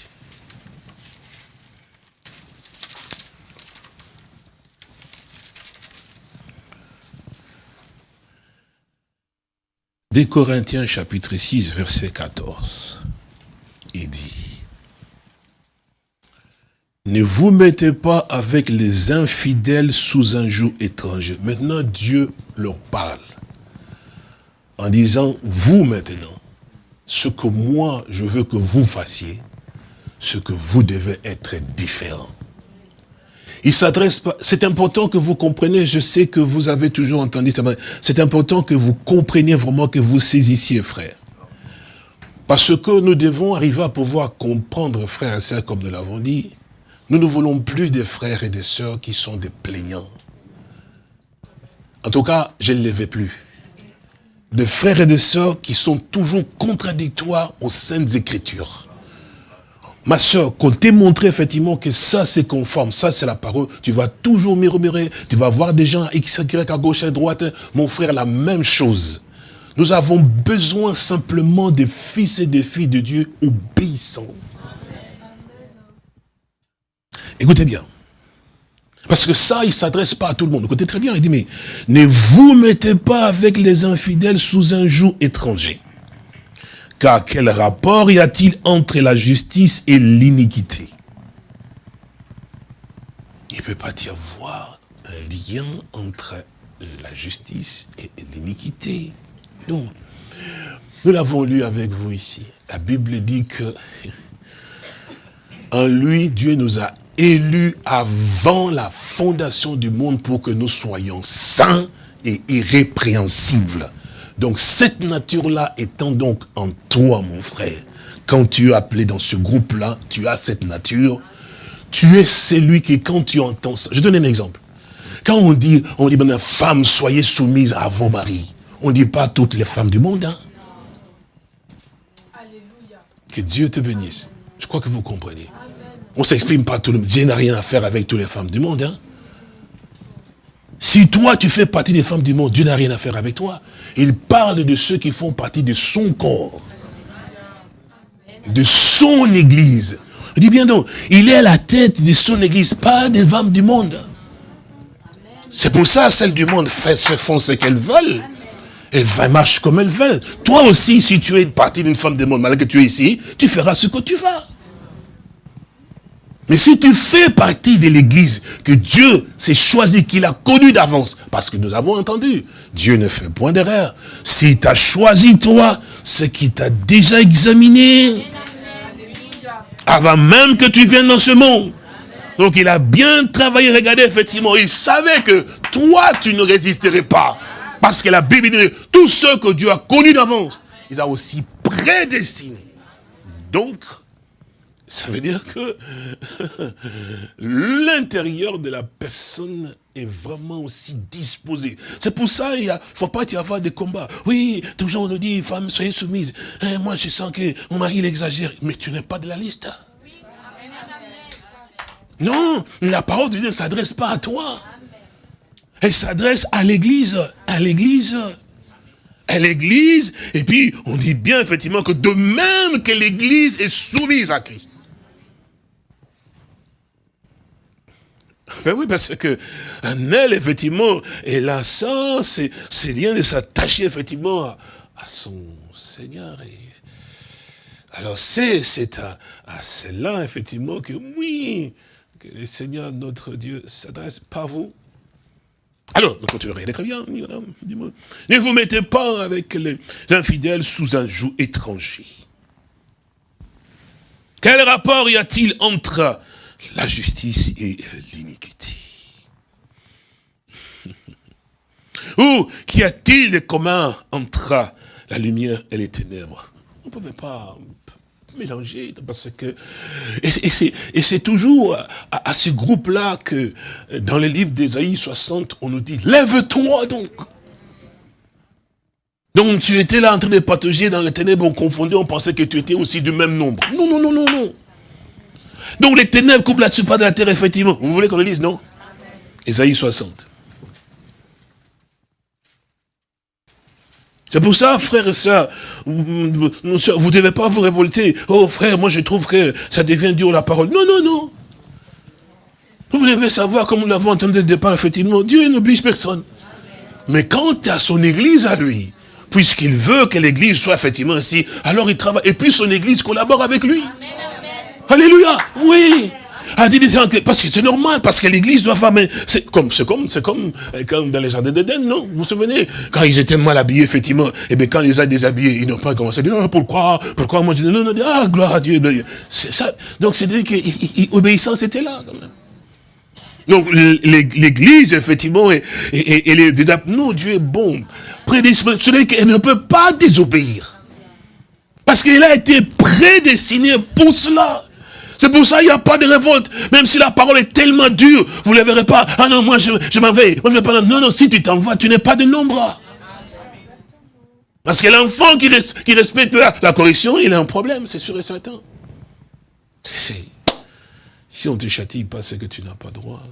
Des Corinthiens chapitre 6 verset 14, il dit, ne vous mettez pas avec les infidèles sous un joug étranger. Maintenant, Dieu leur parle en disant, vous maintenant, ce que moi, je veux que vous fassiez, ce que vous devez être différent. Il s'adresse pas, c'est important que vous compreniez, je sais que vous avez toujours entendu ça, c'est important que vous compreniez vraiment, que vous saisissiez, frère. Parce que nous devons arriver à pouvoir comprendre, frères et sœurs, comme nous l'avons dit, nous ne voulons plus des frères et des sœurs qui sont des plaignants. En tout cas, je ne les veux plus. Des frères et des sœurs qui sont toujours contradictoires aux saintes écritures. Ma soeur, quand t'es montré effectivement que ça c'est conforme, ça c'est la parole, tu vas toujours murmurer, tu vas voir des gens X, Y, à gauche, à droite. Mon frère, la même chose. Nous avons besoin simplement des fils et des filles de Dieu obéissants. Écoutez bien. Parce que ça, il ne s'adresse pas à tout le monde. Écoutez très bien, il dit, mais ne vous mettez pas avec les infidèles sous un joug étranger. Car quel rapport y a-t-il entre la justice et l'iniquité? Il ne peut pas y avoir un lien entre la justice et l'iniquité. Non. Nous l'avons lu avec vous ici. La Bible dit que en lui, Dieu nous a élus avant la fondation du monde pour que nous soyons saints et irrépréhensibles. Donc cette nature-là étant donc en toi, mon frère, quand tu es appelé dans ce groupe-là, tu as cette nature, tu es celui qui, quand tu entends ça, je donne un exemple. Quand on dit, on dit, ben, femme, soyez soumise à vos maris, on ne dit pas toutes les femmes du monde. Hein? Que Dieu te bénisse. Je crois que vous comprenez. On ne s'exprime pas tout le monde. Dieu n'a rien à faire avec toutes les femmes du monde. Hein? Si toi, tu fais partie des femmes du monde, Dieu n'a rien à faire avec toi. Il parle de ceux qui font partie de son corps. De son église. Il bien donc, il est à la tête de son église, pas des femmes du monde. C'est pour ça, celles du monde font ce qu'elles veulent. Elles marchent comme elles veulent. Toi aussi, si tu es partie d'une femme du monde, malgré que tu es ici, tu feras ce que tu vas. Mais si tu fais partie de l'église que Dieu s'est choisi, qu'il a connu d'avance, parce que nous avons entendu, Dieu ne fait point d'erreur. S'il t'a choisi toi, ce qui t'a déjà examiné, avant même que tu viennes dans ce monde. Donc il a bien travaillé, regardez, effectivement, il savait que toi, tu ne résisterais pas. Parce que la Bible dit, tous ceux que Dieu a connus d'avance, il a aussi prédestinés. Donc, ça veut dire que l'intérieur de la personne est vraiment aussi disposé. C'est pour ça il ne faut pas y avoir des combats. Oui, toujours on nous dit, femme, soyez soumise. Eh, moi, je sens que mon mari, il exagère. Mais tu n'es pas de la liste. Non, la parole de Dieu ne s'adresse pas à toi. Elle s'adresse à l'église. À l'église à l'église, et puis on dit bien effectivement que de même que l'église est soumise à Christ. Ben oui, parce que elle, effectivement, elle a ça, c'est bien de s'attacher, effectivement, à, son Seigneur. Et... Alors, c'est à, à cela, effectivement, que oui, que le Seigneur, notre Dieu, s'adresse pas vous. Alors, nous continuerons, très bien, ne vous mettez pas avec les infidèles sous un joug étranger. Quel rapport y a-t-il entre la justice et l'iniquité. Ou qu'y a-t-il de commun entre la lumière et les ténèbres? On ne peut pas mélanger, parce que... Et c'est toujours à, à ce groupe-là que, dans le livre d'Ésaïe 60, on nous dit, lève-toi donc donc tu étais là en train de patauger dans les ténèbres, on confondait, on pensait que tu étais aussi du même nombre. Non, non, non, non, non. Donc les ténèbres couvrent la surface de la terre, effectivement. Vous voulez qu'on le dise, non? Ésaïe 60. C'est pour ça, frères et sœurs, vous ne devez pas vous révolter. Oh frère, moi je trouve que ça devient dur la parole. Non, non, non. Vous devez savoir, comme nous l'avons entendu au départ, effectivement, Dieu n'oblige personne. Mais quand tu as son église à lui, puisqu'il veut que l'église soit effectivement ainsi, alors il travaille. Et puis son église collabore avec lui. Alléluia, oui. a dit, parce que c'est normal, parce que l'église doit faire, mais c'est comme, c'est comme, c'est comme, euh, comme dans les jardins d'Éden, non? Vous vous souvenez? Quand ils étaient mal habillés, effectivement, et eh bien quand ils ont déshabillés, ils n'ont pas commencé à dire, ah, pourquoi, pourquoi moi je dis, non, non, ah, gloire à Dieu. C'est ça. Donc c'est dire que l'obéissance était là, quand même. Donc l'église, effectivement, et, et, et, non, Dieu est bon. Prédestiné qu'elle ne peut pas désobéir. Parce qu'il a été prédestiné pour cela. C'est pour ça qu'il n'y a pas de révolte. Même si la parole est tellement dure, vous ne la verrez pas. Ah non, moi je, m'en vais. Moi, je vais pas. Non, non, si tu t'en vas, tu n'es pas de nombre. Parce que l'enfant qui, respecte la, correction, il a un problème, c'est sûr et certain. Si on te châtie pas, c'est que tu n'as pas droit.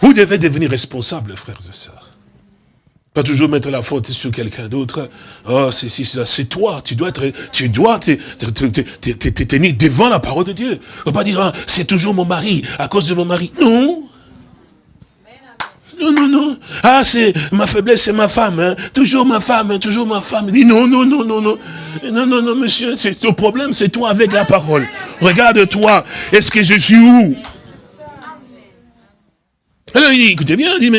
Vous devez devenir responsable, frères et sœurs. Pas toujours mettre la faute sur quelqu'un d'autre. Oh, c'est toi. Tu dois être, tu dois tenir devant la parole de Dieu. On va pas dire, ah, c'est toujours mon mari, à cause de mon mari. Non. Non, non, non. Ah, c'est ma faiblesse, c'est ma femme. Hein. Toujours ma femme, hein, toujours ma femme. Il non, non, non, non, non. Non, non, non, monsieur, c'est ton problème, c'est toi avec la parole. Regarde-toi. Est-ce que je suis où? Alors il dit, écoutez bien, dit,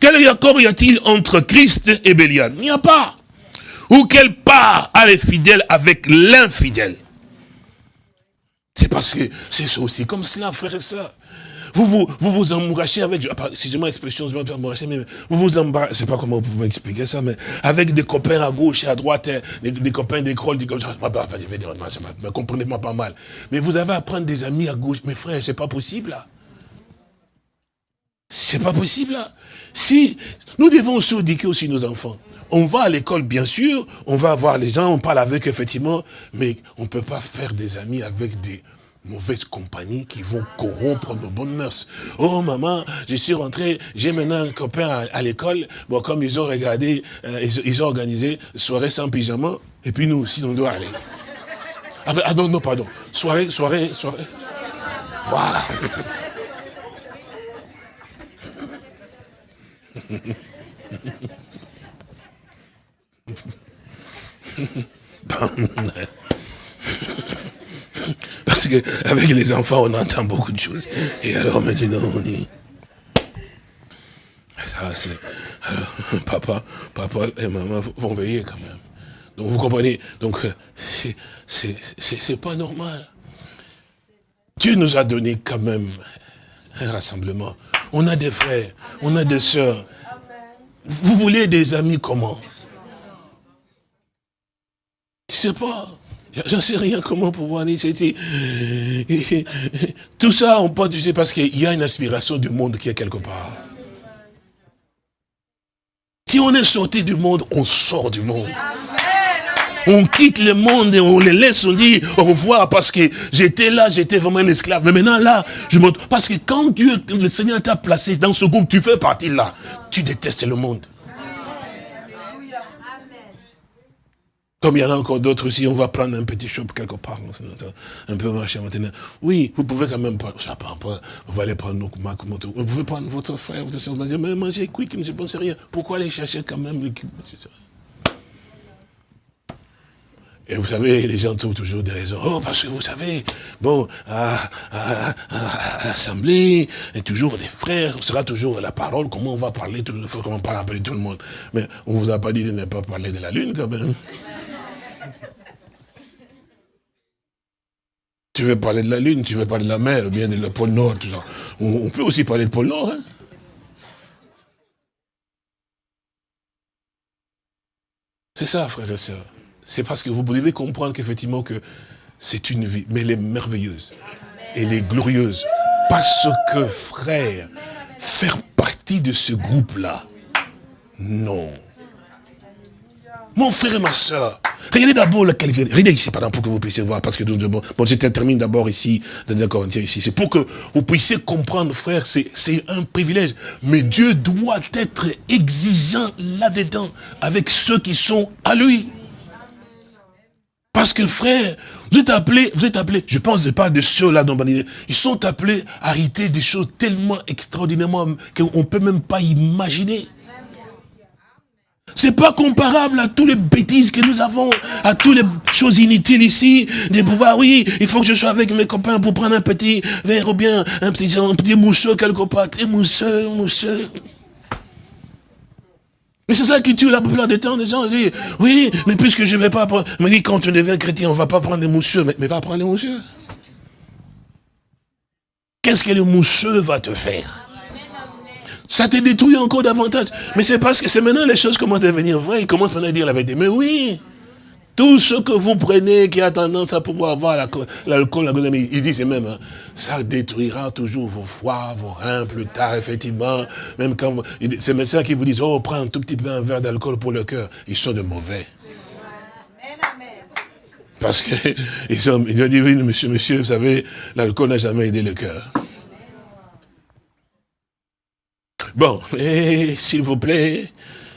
quel accord y a-t-il entre Christ et Bélial Il n'y a pas. Ou quelle part a les fidèles avec l'infidèle C'est parce que c'est aussi comme cela, frère et sœurs. Vous vous, vous, vous embourrachez avec, excusez-moi l'expression, je vais mais vous vous je sais pas comment vous pouvez expliquer ça, mais avec des copains à gauche et à droite, hein, des, copains d'école, des copains, me comprenez-moi pas mal. Mais vous avez à prendre des amis à gauche, mes frères, c'est pas possible, là. C'est pas possible. Si, nous devons aussi éduquer aussi nos enfants. On va à l'école, bien sûr, on va voir les gens, on parle avec, effectivement, mais on ne peut pas faire des amis avec des mauvaises compagnies qui vont corrompre nos bonnes mœurs. Oh maman, je suis rentré, j'ai maintenant un copain à, l'école, bon comme ils ont regardé, euh, ils, ont organisé soirée sans pyjama, et puis nous aussi on doit aller. Ah, ah non, non, pardon, soirée, soirée, soirée. Voilà. Parce qu'avec les enfants, on entend beaucoup de choses. Et alors maintenant, on dit... Ça, c'est... Alors, papa, papa et maman vont veiller quand même. Donc, vous comprenez? Donc, c'est pas normal. Dieu nous a donné quand même un rassemblement. On a des frères, on a des sœurs. Vous voulez des amis comment? Je sais pas. J'en sais rien comment pouvoir dire. Tout ça, on peut dire parce qu'il y a une aspiration du monde qui est quelque part. Si on est sorti du monde, on sort du monde. On quitte le monde et on les laisse, on dit au revoir parce que j'étais là, j'étais vraiment un esclave. Mais maintenant là, je me... Parce que quand Dieu, le Seigneur t'a placé dans ce groupe, tu fais partie là. Tu détestes le monde. Comme il y en a encore d'autres aussi, on va prendre un petit shop quelque part, un peu marcher maintenant. Oui, vous pouvez quand même prendre, je sais pas, vous allez prendre nos vous pouvez prendre votre frère, votre soeur, vous dire, mais mangez quick, je ne pense rien. Pourquoi aller chercher quand même l'équipe et vous savez, les gens trouvent toujours des raisons. Oh, parce que vous savez, bon, à, l'Assemblée, il y a toujours des frères, ce sera toujours la parole, comment on va parler, il faut qu'on parle un tout le monde. Mais on ne vous a pas dit de ne pas parler de la Lune quand même. Tu veux parler de la Lune, tu veux parler de la mer, ou bien de le pôle Nord, tout ça. On, peut aussi parler de pôle Nord. Hein. C'est ça, frères et sœurs. C'est parce que vous devez comprendre qu'effectivement que c'est une vie, mais elle est merveilleuse. Elle est glorieuse. Parce que, frère, faire partie de ce groupe-là, non. Mon frère et ma soeur, regardez d'abord la qualité. Regardez ici, pardon, pour que vous puissiez voir, parce que bon, je termine d'abord ici, dans Corinthiens ici. C'est pour que vous puissiez comprendre, frère, c'est un privilège. Mais Dieu doit être exigeant là-dedans, avec ceux qui sont à lui. Parce que frère, vous êtes appelés, vous êtes appelés, je pense pas de ceux-là dont ils sont appelés à arrêter des choses tellement extraordinairement qu'on ne peut même pas imaginer. C'est pas comparable à toutes les bêtises que nous avons, à toutes les choses inutiles ici, de pouvoir, oui, il faut que je sois avec mes copains pour prendre un petit verre ou bien un petit, un petit mousseux quelque part, très mousseux, mousseux. Mais c'est ça qui tue la plupart des temps, les gens disent, oui, mais puisque je ne vais pas prendre, mais quand tu deviens chrétien, on ne va pas prendre des mousseux, mais, mais va prendre les mousseux. Qu'est-ce que le mousseux va te faire? Ça te détruit encore davantage. Mais c'est parce que c'est maintenant les choses commencent à devenir vraies. Ils commencent à dire la vérité. Mais oui, tout ce que vous prenez qui a tendance à pouvoir avoir l'alcool, la, il dit même, hein, ça détruira toujours vos foies, vos reins plus tard, effectivement. Même quand ces médecins qui vous disent, oh, prends un tout petit peu un verre d'alcool pour le cœur, ils sont de mauvais. Parce qu'ils ils ont dit, oui, monsieur, monsieur, vous savez, l'alcool n'a jamais aidé le cœur. Bon, s'il vous plaît,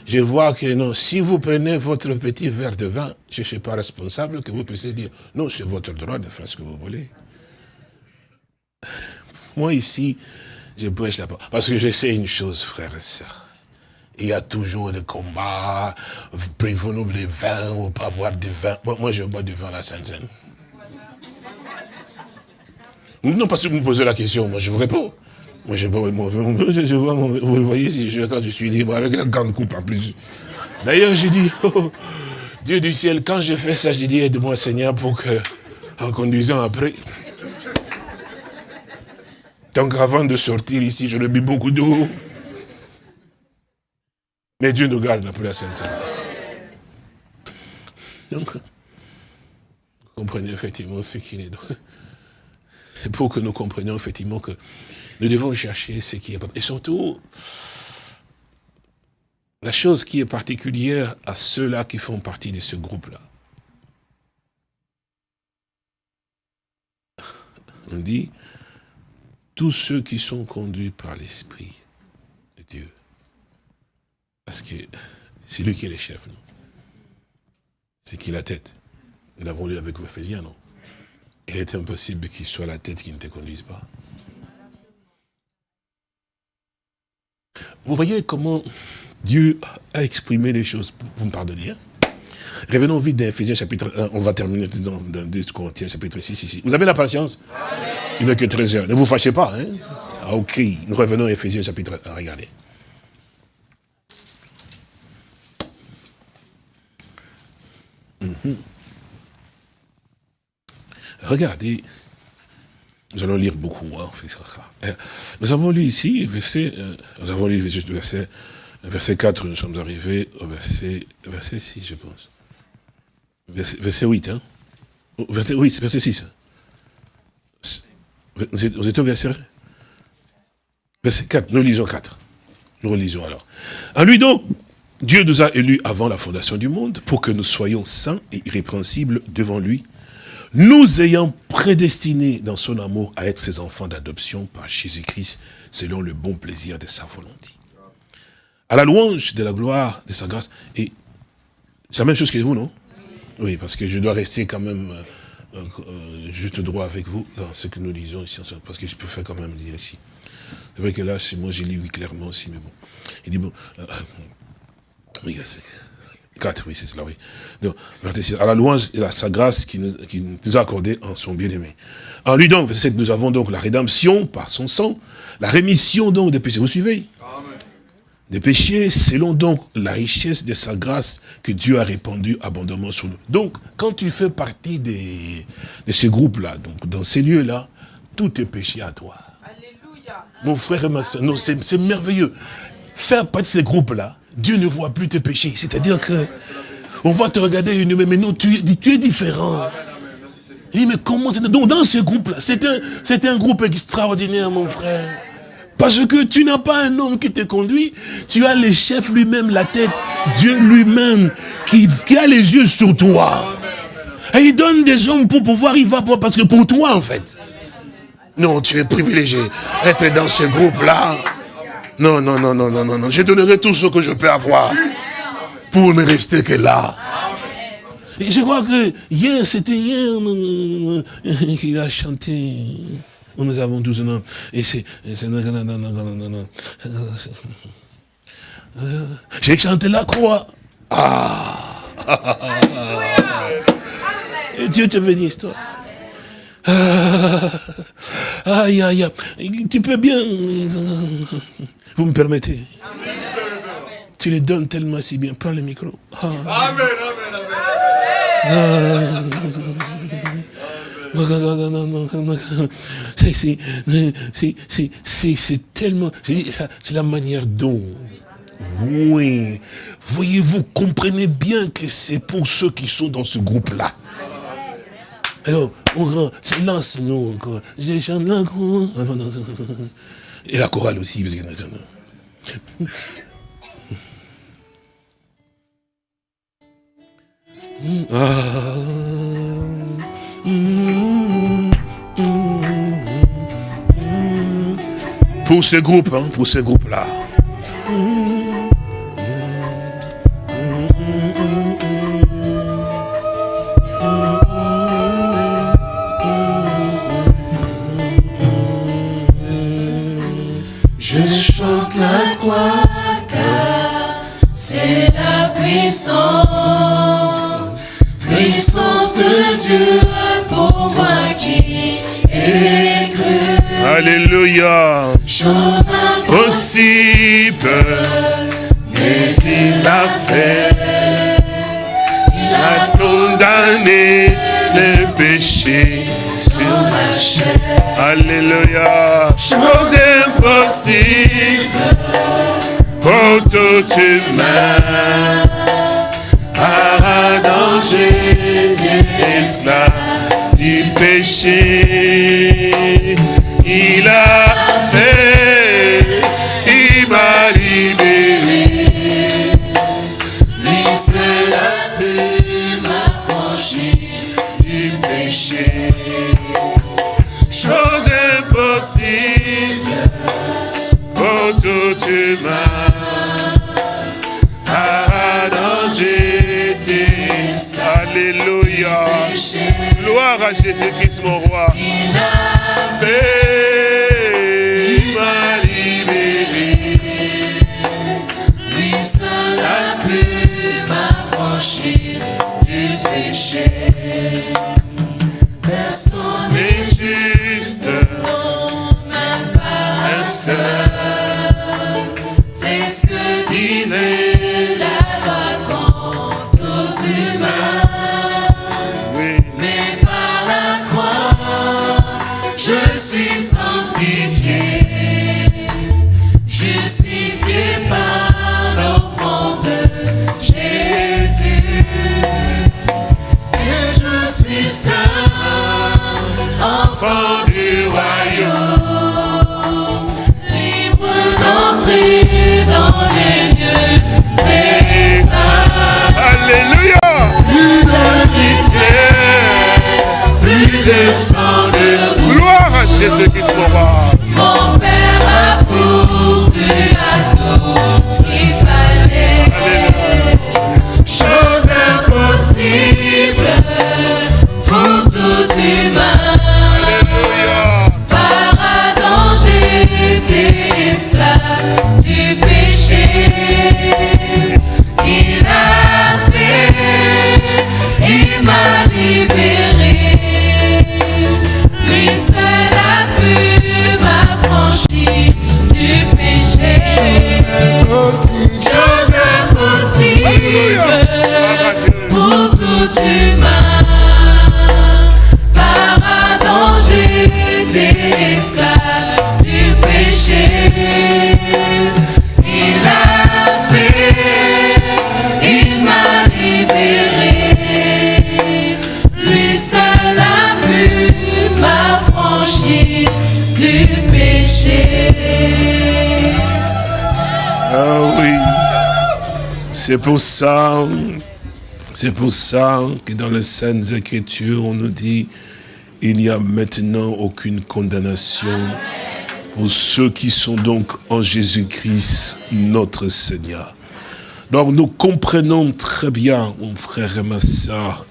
je vois que non, si vous prenez votre petit verre de vin, je ne suis pas responsable que vous puissiez dire, non, c'est votre droit de faire ce que vous voulez. Moi ici, je prêche la parole. Parce que je sais une chose, frères et sœurs. Il y a toujours des combats, prévenons les vins ou pas boire du vin. moi, je bois du vin à la Sainte-Seine. Non, parce que vous me posez la question, moi je vous réponds. Moi, je, je, vois, vous voyez, quand je suis libre, avec la grande coupe en plus. D'ailleurs, j'ai dit, oh, Dieu du ciel, quand je fais ça, j'ai dit, aide-moi Seigneur pour que, en conduisant après, donc avant de sortir ici, je bu beaucoup d'eau. Mais Dieu nous garde pour la sainte. Donc, vous comprenez effectivement ce qu'il est. Pour que nous comprenions effectivement que nous devons chercher ce qui est Et surtout, la chose qui est particulière à ceux-là qui font partie de ce groupe-là. On dit, tous ceux qui sont conduits par l'Esprit de Dieu. Parce que c'est lui qui est le chef, non? C'est qui la tête? Nous l'avons lu avec Ephésiens, non? Il est impossible qu'il soit la tête qui ne te conduise pas. Vous voyez comment Dieu a exprimé les choses. Vous me pardonnez hein? Revenons vite dans Ephésiens chapitre 1. On va terminer dans, dans 2 Corinthiens chapitre 6 ici. Vous avez la patience? Il n'est que 13 heures. Ne vous fâchez pas. Hein? Ah, ok. Nous revenons à Ephésiens chapitre 1. Regardez. Mhm. Regardez nous allons lire beaucoup. Hein, euh, nous avons lu ici, verset, euh, nous avons lu juste verset, verset 4, nous sommes arrivés au verset, verset 6, je pense. Verset, 8, hein. Verset, oui, c'est verset 6. Vous êtes, au verset Verset 4, nous lisons 4. Nous relisons alors. En lui donc, Dieu nous a élus avant la fondation du monde pour que nous soyons saints et irrépréhensibles devant lui nous ayant prédestinés dans son amour à être ses enfants d'adoption par Jésus-Christ, selon le bon plaisir de sa volonté. À la louange de la gloire de sa grâce. Et c'est la même chose que vous, non? Oui, parce que je dois rester quand même euh, euh, juste droit avec vous dans ce que nous lisons ici ensemble, parce que je peux faire quand même dire ici. C'est vrai que là, moi, j'ai lu clairement aussi, mais bon. Il dit, bon, euh, 4, oui, c'est cela, oui. Donc, à la louange et à sa grâce qui nous, nous a accordé en son bien-aimé. En lui donc, verset 7, nous avons donc la rédemption par son sang, la rémission donc des péchés. Vous suivez? Des péchés, selon donc la richesse de sa grâce que Dieu a répandue abondamment sur nous. Donc, quand tu fais partie des, de ce groupe-là, donc dans ces lieux-là, tout est péché à toi. Alléluia. Mon frère et ma soeur, c'est merveilleux. Faire partie de ces groupes-là, Dieu ne voit plus tes péchés. C'est-à-dire que on va te regarder une mais non, tu, tu es différent. Il dit, mais comment c'est Donc dans ce groupe-là, c'est un, un groupe extraordinaire, mon frère. Parce que tu n'as pas un homme qui te conduit, tu as le chef lui-même, la tête, Dieu lui-même, qui, qui, a les yeux sur toi. Et il donne des hommes pour pouvoir y va, parce que pour toi, en fait. Non, tu es privilégié. Être dans ce groupe-là, non, non, non, non, non, non, non. Je donnerai tout ce que je peux avoir pour ne rester que là. je crois que hier, c'était hier qu'il a chanté. Nous avons 12 ans. Et c'est... J'ai chanté la croix Ah Et Dieu te bénisse, toi. Ah, aïe, aïe, aïe. Tu peux bien... Vous me permettez Tu les donnes tellement si bien. Prends le micro. Ah. Amen, amen, amen. C'est tellement... C'est la manière dont... Oui. Voyez-vous, comprenez bien que c'est pour ceux qui sont dans ce groupe-là. Alors, on lance nous encore. J'ai chanté la Et la chorale aussi. Parce que... Pour ce groupe, hein, pour ce groupe-là. La croix car c'est la puissance, puissance de Dieu pour moi qui ai cru. Alléluia. Chose Possible, mais il l'a fait. Il a condamné péché sur ma. Alléluia. Chose impossible pour tout humain. Un danger esclave du péché. Il a fait, Alléluia. Gloire à Jésus-Christ, mon roi. C'est pour ça, c'est pour ça que dans les Saintes Écritures, on nous dit, il n'y a maintenant aucune condamnation pour ceux qui sont donc en Jésus-Christ, notre Seigneur. Donc nous comprenons très bien, mon frère et ma soeur,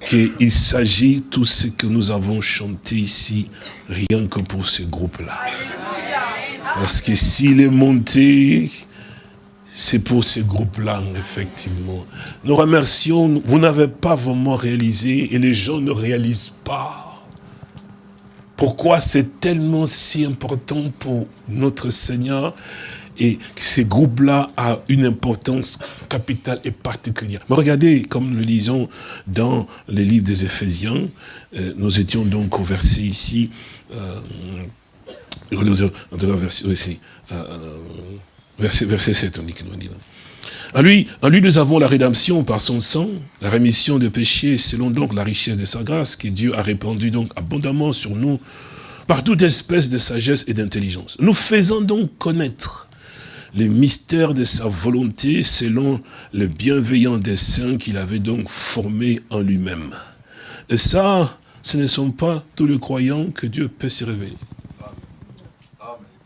qu'il s'agit tout ce que nous avons chanté ici, rien que pour ce groupe-là. Parce que s'il est monté, C'est pour ces groupes-là, effectivement. Nous remercions, vous n'avez pas vraiment réalisé, et les gens ne réalisent pas. Pourquoi c'est tellement si important pour notre Seigneur et ces groupes-là ont une importance capitale et particulière. Mais regardez, comme nous le lisons dans les livres des Éphésiens, euh, nous étions donc au verset ici, euh, verset, verset 7, on dit qu'il nous dit. En lui, en lui, nous avons la rédemption par son sang, la rémission des péchés, selon donc la richesse de sa grâce, que Dieu a répandue donc abondamment sur nous, par toute espèce de sagesse et d'intelligence. Nous faisons donc connaître les mystères de sa volonté selon le bienveillant dessein qu'il avait donc formé en lui-même. Et ça, ce ne sont pas tous les croyants que Dieu peut se révéler.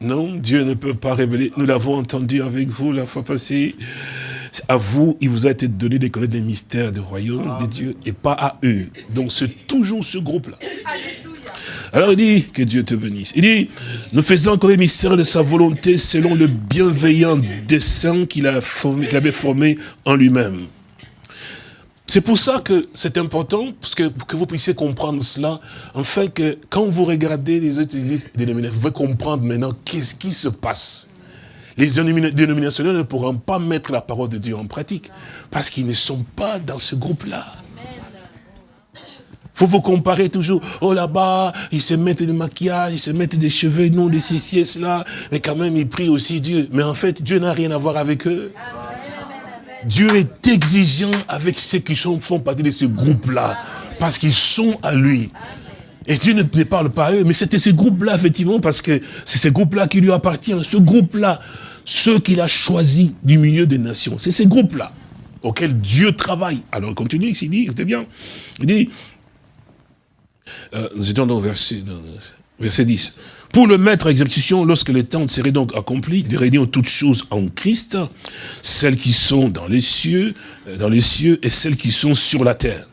Non, Dieu ne peut pas révéler. Nous l'avons entendu avec vous la fois passée. À vous, il vous a été donné de connaître les mystères du royaume de Dieu et pas à eux. Donc c'est toujours ce groupe-là. Alors il dit, que Dieu te bénisse. Il dit, nous faisons encore les mystères de sa volonté selon le bienveillant dessein qu'il avait formé en lui-même. C'est pour ça que c'est important, parce que, que vous puissiez comprendre cela, enfin que quand vous regardez les autres dénominations, vous pouvez comprendre maintenant qu'est-ce qui se passe. Les dénominations ne pourront pas mettre la parole de Dieu en pratique, parce qu'ils ne sont pas dans ce groupe-là faut vous comparer toujours. Oh là-bas, ils se mettent des maquillages, ils se mettent des cheveux, non, des ceci cela. Mais quand même, ils prient aussi Dieu. Mais en fait, Dieu n'a rien à voir avec eux. Dieu est exigeant avec ceux qui sont, font partie de ce groupe-là. Parce qu'ils sont à lui. Et Dieu ne, parle pas à eux. Mais c'était ce groupe-là, effectivement, parce que c'est ce groupe-là qui lui appartient. Ce groupe-là, ceux qu'il a choisis du milieu des nations. C'est ces groupes-là auxquels Dieu travaille. Alors, il continue, il dit, écoutez bien, il dit, euh, nous étions dans verset, verset 10. Pour le mettre à exécution, lorsque les temps seraient donc accomplis, de réunir toutes choses en Christ, celles qui sont dans les cieux, euh, dans les cieux et celles qui sont sur la terre.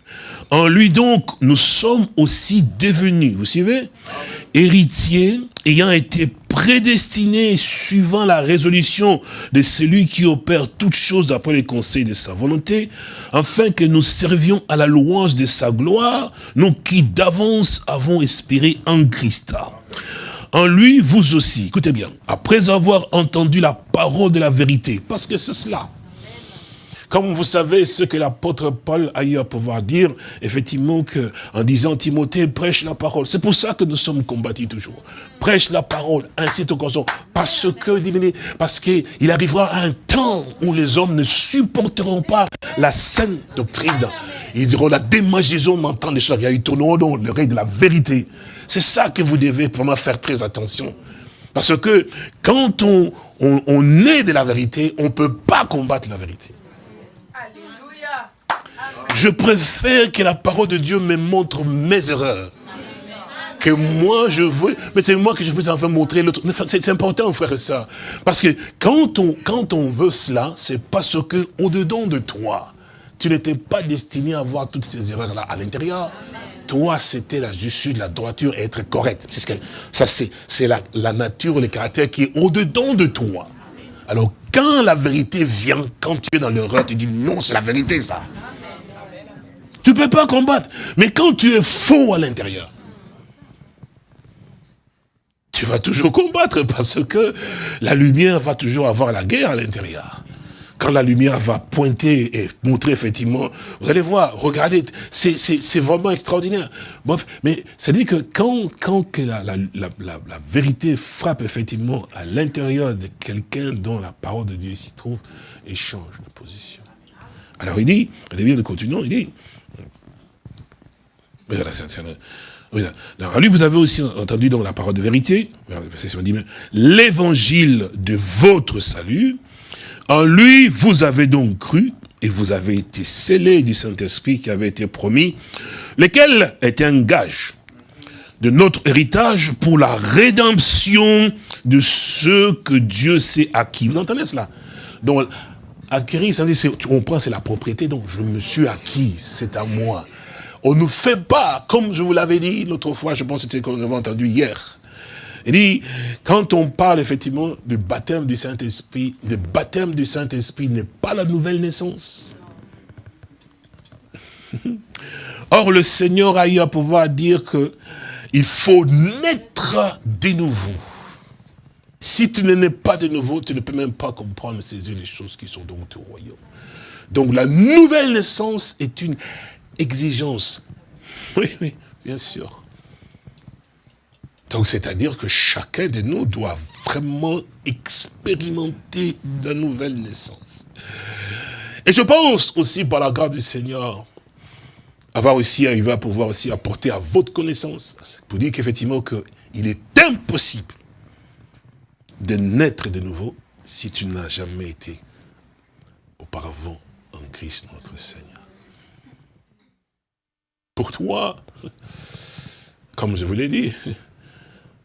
En lui donc, nous sommes aussi devenus, vous suivez, héritiers, ayant été prédestinés suivant la résolution de celui qui opère toutes choses d'après les conseils de sa volonté, afin que nous servions à la louange de sa gloire, nous qui d'avance avons espéré en Christ. En lui, vous aussi, écoutez bien, après avoir entendu la parole de la vérité, parce que c'est cela, comme vous savez ce que l'apôtre Paul a eu à pouvoir dire, effectivement, que, en disant Timothée, prêche la parole. C'est pour ça que nous sommes combattus toujours. Prêche la parole, incite au consomment. Parce que, parce qu'il arrivera un temps où les hommes ne supporteront pas la saine doctrine. Ils diront la démagisation m'entend les choses. Ils tourneront dans le règne de la vérité. C'est ça que vous devez vraiment faire très attention. Parce que quand on, on, on est de la vérité, on ne peut pas combattre la vérité. Je préfère que la parole de Dieu me montre mes erreurs. Que moi, je veux... Mais c'est moi que je veux enfin montrer l'autre. C'est important, frère, ça. Parce que quand on, quand on veut cela, c'est parce que au-dedans de toi, tu n'étais pas destiné à voir toutes ces erreurs-là à l'intérieur. Toi, c'était la justice, la droiture être correct. Ça, c'est la, la nature, le caractère qui est au-dedans de toi. Alors, quand la vérité vient, quand tu es dans l'erreur, tu dis non, c'est la vérité, ça. Tu ne peux pas combattre. Mais quand tu es faux à l'intérieur, tu vas toujours combattre parce que la lumière va toujours avoir la guerre à l'intérieur. Quand la lumière va pointer et montrer effectivement, vous allez voir, regardez, c'est vraiment extraordinaire. mais ça dit que quand, quand la, la, vérité frappe effectivement à l'intérieur de quelqu'un dont la parole de Dieu s'y trouve, et change de position. Alors il dit, allez bien, nous continuons, il dit, alors, lui, vous avez aussi entendu dans la parole de vérité, l'évangile de votre salut. En lui, vous avez donc cru et vous avez été scellés du Saint-Esprit qui avait été promis, lequel est un gage de notre héritage pour la rédemption de ceux que Dieu s'est acquis. Vous entendez cela? Donc, acquérir, ça veut dire, on prend, c'est la propriété, donc je me suis acquis, c'est à moi. On ne fait pas, comme je vous l'avais dit l'autre fois, je pense que c'était qu'on avait entendu hier. Il dit, quand on parle effectivement du baptême du Saint-Esprit, le baptême du Saint-Esprit n'est pas la nouvelle naissance. Or, le Seigneur a eu à pouvoir dire que il faut naître de nouveau. Si tu ne nais pas de nouveau, tu ne peux même pas comprendre, saisir les choses qui sont donc au royaume. Donc la nouvelle naissance est une exigence. Oui, oui, bien sûr. Donc c'est-à-dire que chacun de nous doit vraiment expérimenter la nouvelle naissance. Et je pense aussi par la grâce du Seigneur, avoir aussi arrivé à pouvoir aussi apporter à votre connaissance, pour dire qu'effectivement il est impossible de naître de nouveau si tu n'as jamais été auparavant en Christ notre Seigneur. Pour toi, comme je vous l'ai dit,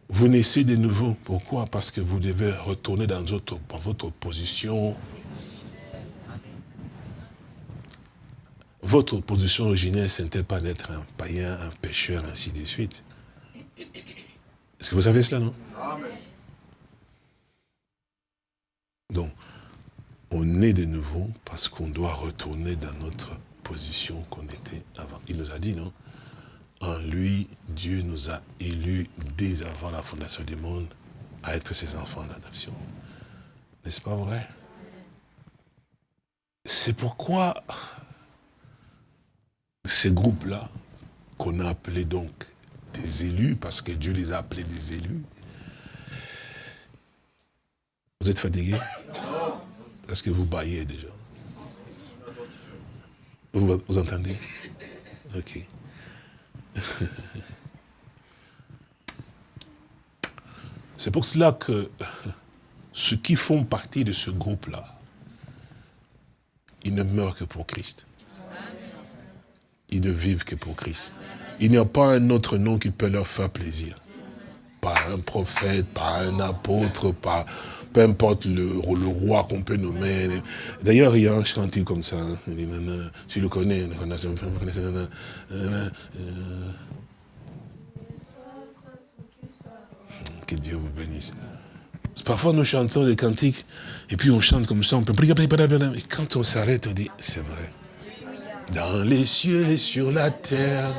vous naissez de nouveau. Pourquoi? Parce que vous devez retourner dans votre, position. Votre position originelle, ce n'était pas d'être un païen, un pécheur, ainsi de suite. Est-ce que vous savez cela, non? Donc, on est de nouveau parce qu'on doit retourner dans notre position qu'on était avant. Il nous a dit, non? En lui, Dieu nous a élus dès avant la fondation du monde à être ses enfants d'adoption. N'est-ce pas vrai? C'est pourquoi ces groupes-là, qu'on a appelés donc des élus, parce que Dieu les a appelés des élus, vous êtes fatigué Est-ce que vous baillez déjà? Vous entendez? Ok. C'est pour cela que ceux qui font partie de ce groupe-là, ils ne meurent que pour Christ. Ils ne vivent que pour Christ. Il n'y a pas un autre nom qui peut leur faire plaisir. Pas un prophète, pas un apôtre, pas, peu importe le, roi qu'on peut nommer. D'ailleurs, il y a un chantier comme ça. Hein. Tu le connais, connaissez, que Dieu vous bénisse. Parfois, nous chantons des cantiques, et puis on chante comme ça, on peut... Et quand on s'arrête, on dit, c'est vrai. Dans les cieux et sur la terre,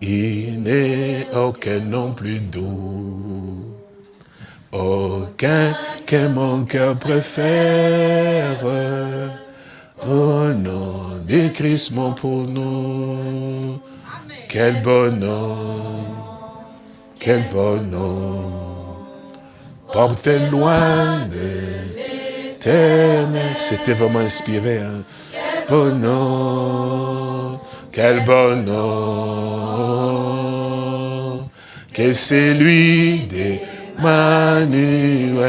il n'est aucun nom plus doux aucun que mon cœur préfère. Au nom de Christ, mon pour nous. Quel bonhomme, quel bonhomme. Portez loin de l'éternel. C'était vraiment inspiré. Hein? Bonhomme, quel bonhomme. Que c'est lui des Manuel.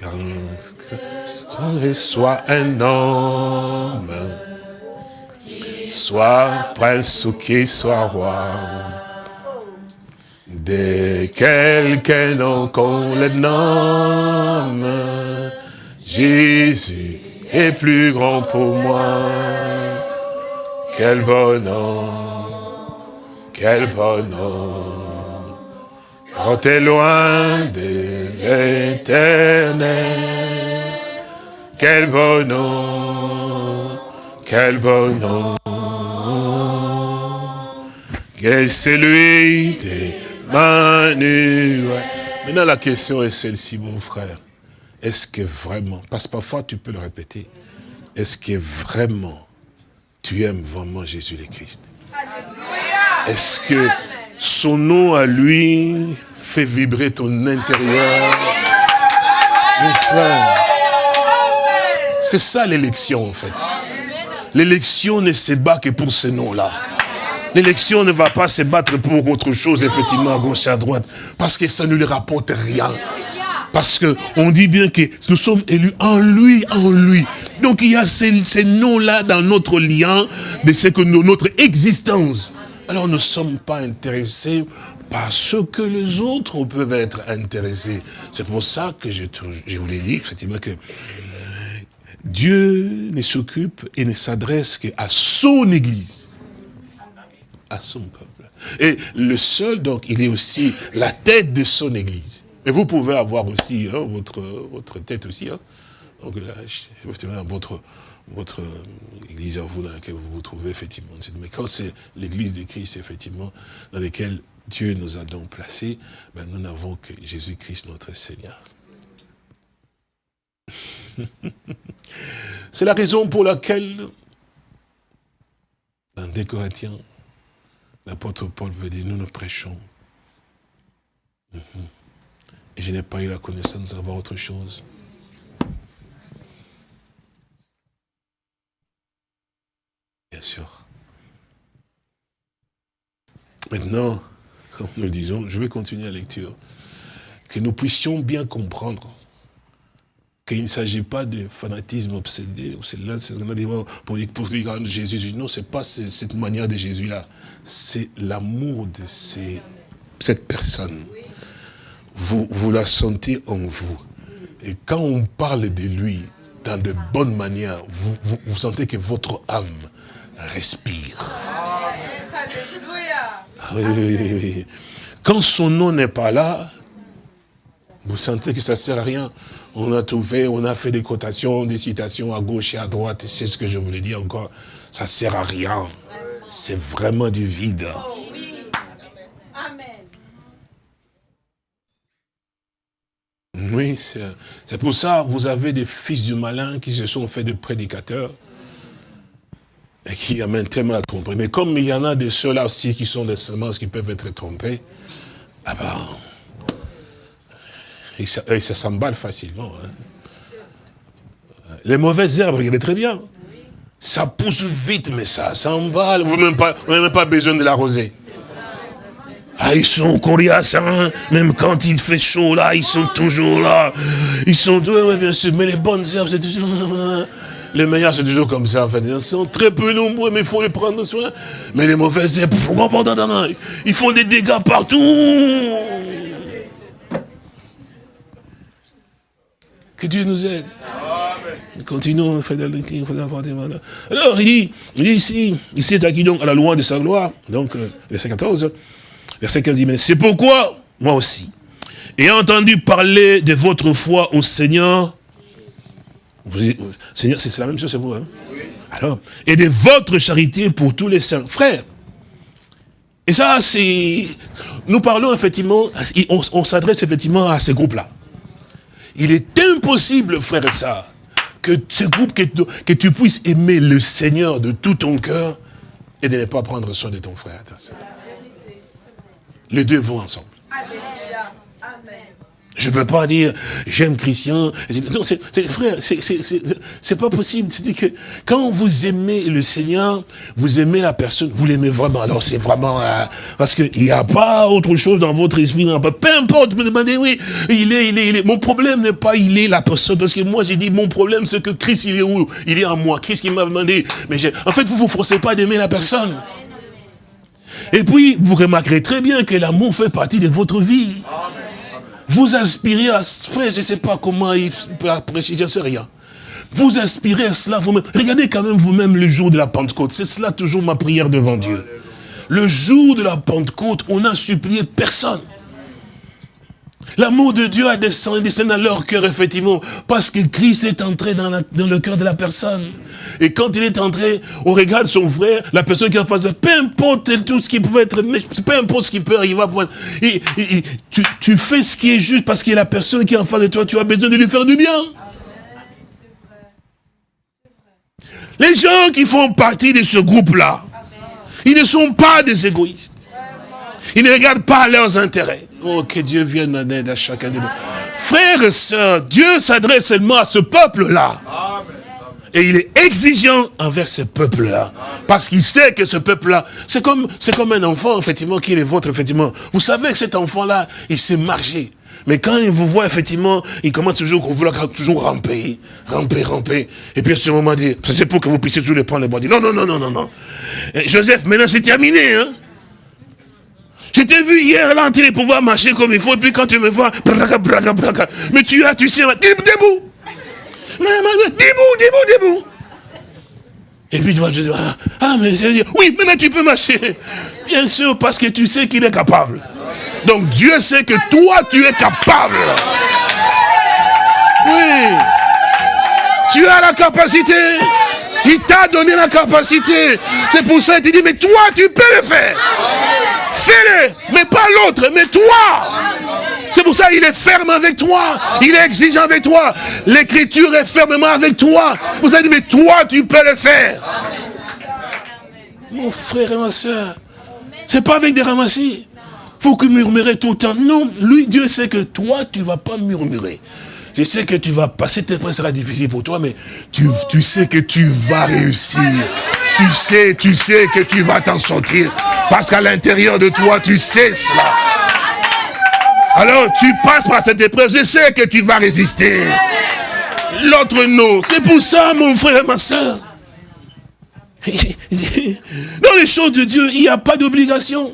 Quand soit un homme, soit prince ou qui soit roi, de quelqu'un nom qu'on le nomme, Jésus est plus grand pour moi. Quel bonhomme, quel bonhomme. Quand t'es loin de l'éternel, quel bonheur, quel bonheur, que celui d'Emmanuel. Maintenant, la question est celle-ci, mon frère. Est-ce que vraiment, parce que parfois tu peux le répéter, est-ce que vraiment tu aimes vraiment Jésus le Christ Est-ce que son nom à lui fait vibrer ton intérieur? Mon frère, c'est ça l'élection en fait. L'élection ne se bat que pour ce nom-là. L'élection ne va pas se battre pour autre chose, effectivement, à gauche et à droite, parce que ça ne lui rapporte rien. Parce que on dit bien que nous sommes élus en lui, en lui. Donc il y a ces, ces noms-là dans notre lien, de ce que notre existence. Alors nous ne sommes pas intéressés par ce que les autres peuvent être intéressés. C'est pour ça que je, je vous l'ai dit, effectivement, que Dieu ne s'occupe et ne s'adresse qu'à son Église. à son peuple. Et le seul, donc, il est aussi la tête de son église. Et vous pouvez avoir aussi hein, votre, votre tête aussi. Hein. Donc là, votre, votre église vous dans laquelle vous vous trouvez, effectivement. Mais quand c'est l'église de Christ, effectivement, dans laquelle Dieu nous a donc placés, ben nous n'avons que Jésus-Christ, notre Seigneur. c'est la raison pour laquelle, dans 2 Corinthiens, l'apôtre Paul veut dire, nous nous prêchons. Mhm. Et je n'ai pas eu la connaissance d'avoir autre chose. Bien sûr. Maintenant, comme nous le disons, je vais continuer la lecture. Que nous puissions bien comprendre qu'il ne s'agit pas de fanatisme obsédé, c'est là, c'est pour dire, pour dire Jésus, non, c'est pas cette manière de Jésus-là, c'est l'amour de cette personne. Vous, vous la sentez en vous. Et quand on parle de lui dans de bonnes manières, vous, vous, sentez que votre âme respire. Alléluia. Quand son nom n'est pas là, vous sentez que ça ne sert à rien. On a trouvé, on a fait des cotations, des citations à gauche et à droite. C'est ce que je voulais dire encore. Ça ne sert à rien. C'est vraiment du vide. Oui, c'est pour ça que vous avez des fils du malin qui se sont fait des prédicateurs et qui amènent tellement à tromper. Mais comme il y en a de ceux-là aussi qui sont des semences qui peuvent être trompés, ah ben, et ça, s'emballe facilement. Hein. Les mauvaises herbes, regardez très bien. Ça pousse vite, mais ça s'emballe. Vous n'avez même pas besoin de l'arroser. Ah, ils sont coriaces, hein Même quand il fait chaud, là, ils sont toujours là. Ils sont, oui, oui, bien sûr, mais les bonnes herbes, c'est toujours... Les meilleurs, c'est toujours comme ça, en fait. Ils sont très peu nombreux, mais il faut les prendre soin. Mais les mauvaises herbes, ils font des dégâts partout. Que Dieu nous aide. Continuons, Alors, il dit, il dit ici, il s'est acquis donc à la loi de sa gloire, donc, euh, verset 14, verset 15 dit, mais c'est pourquoi, moi aussi, ayant entendu parler de votre foi au Seigneur, Seigneur, c'est la même chose, c'est vous, hein Alors, et de votre charité pour tous les saints. Frères, et ça, c'est... Nous parlons effectivement, on, s'adresse effectivement à ces groupes-là. Il est impossible, frère et ça, que ce groupe, que, que, tu puisses aimer le Seigneur de tout ton cœur et de ne pas prendre soin de ton frère. Les deux vont ensemble. Je ne peux pas dire, j'aime Christian. Non, c'est frère, c'est pas possible. C'est que quand vous aimez le Seigneur, vous aimez la personne, vous l'aimez vraiment. Alors c'est vraiment, euh, parce qu'il n'y a pas autre chose dans votre esprit. Peu importe, me demandez, oui, il est, il est, il est. Mon problème n'est pas il est la personne, parce que moi j'ai dit, mon problème c'est que Christ il est où? Il est en moi. Christ qui m'a demandé. Mais en fait, vous ne vous forcez pas d'aimer la personne. Et puis, vous remarquerez très bien que l'amour fait partie de votre vie. Vous inspirez à... Frère, je ne sais pas comment il peut apprécier, je ne sais rien. Vous inspirez à cela vous-même. Regardez quand même vous-même le jour de la Pentecôte. C'est cela toujours ma prière devant Dieu. Le jour de la Pentecôte, on n'a supplié personne. L'amour de Dieu a descendu, dans leur cœur, effectivement, parce que Christ est entré dans, le cœur de la personne. Et quand il est entré, on regarde son frère, la personne qui est en face de peu importe tout ce qui pouvait être, peu importe ce qui peut arriver, et, tu, tu, fais ce qui est juste parce que la personne qui est en face de toi, tu as besoin de lui faire du bien. Les gens qui font partie de ce groupe-là, ils ne sont pas des égoïstes. Ils ne regardent pas leurs intérêts. Oh, que Dieu vienne en aide à chacun de nous. Frères et sœurs, Dieu s'adresse seulement à ce peuple-là. Et il est exigeant envers ce peuple-là. Parce qu'il sait que ce peuple-là, c'est comme, comme un enfant, effectivement, qui est le vôtre, effectivement. Vous savez que cet enfant-là, il sait marcher. Mais quand il vous voit, effectivement, il commence toujours, vouloir toujours ramper, ramper, ramper. Et puis à ce moment, dit, c'est pour que vous puissiez toujours le prendre le bras. Non, non, non, non, non, non. Joseph, maintenant c'est terminé, hein. Je t'ai vu hier là en train de pouvoir marcher comme il faut, et puis quand tu me vois, braga, braga, braga. Mais tu as, tu sais, debout. Debout, debout, debout. Et puis tu vois, je dis, ah, ah mais c'est dire, oui, maintenant tu peux marcher. Bien sûr, parce que tu sais qu'il est capable. Donc Dieu sait que toi, tu es capable. Oui. Tu as la capacité. Il t'a donné la capacité. C'est pour ça qu'il dit, mais toi, tu peux le faire. Fais-le. Mais pas l'autre, mais toi. C'est pour ça qu'il est ferme avec toi. Il est exigeant avec toi. L'écriture est fermement avec toi. Vous avez dit, mais toi, tu peux le faire. Mon frère et ma soeur, c'est pas avec des ramassis. Faut que murmurer tout le temps. Non, lui, Dieu sait que toi, tu vas pas murmurer. Je sais que tu vas passer, épreuve sera difficile pour toi, mais tu, tu sais que tu vas réussir. Tu sais, tu sais que tu vas t'en sortir. Parce qu'à l'intérieur de toi, tu sais cela. Alors, tu passes par cette épreuve, je sais que tu vas résister. L'autre non. C'est pour ça, mon frère et ma soeur. Dans les choses de Dieu, il n'y a pas d'obligation.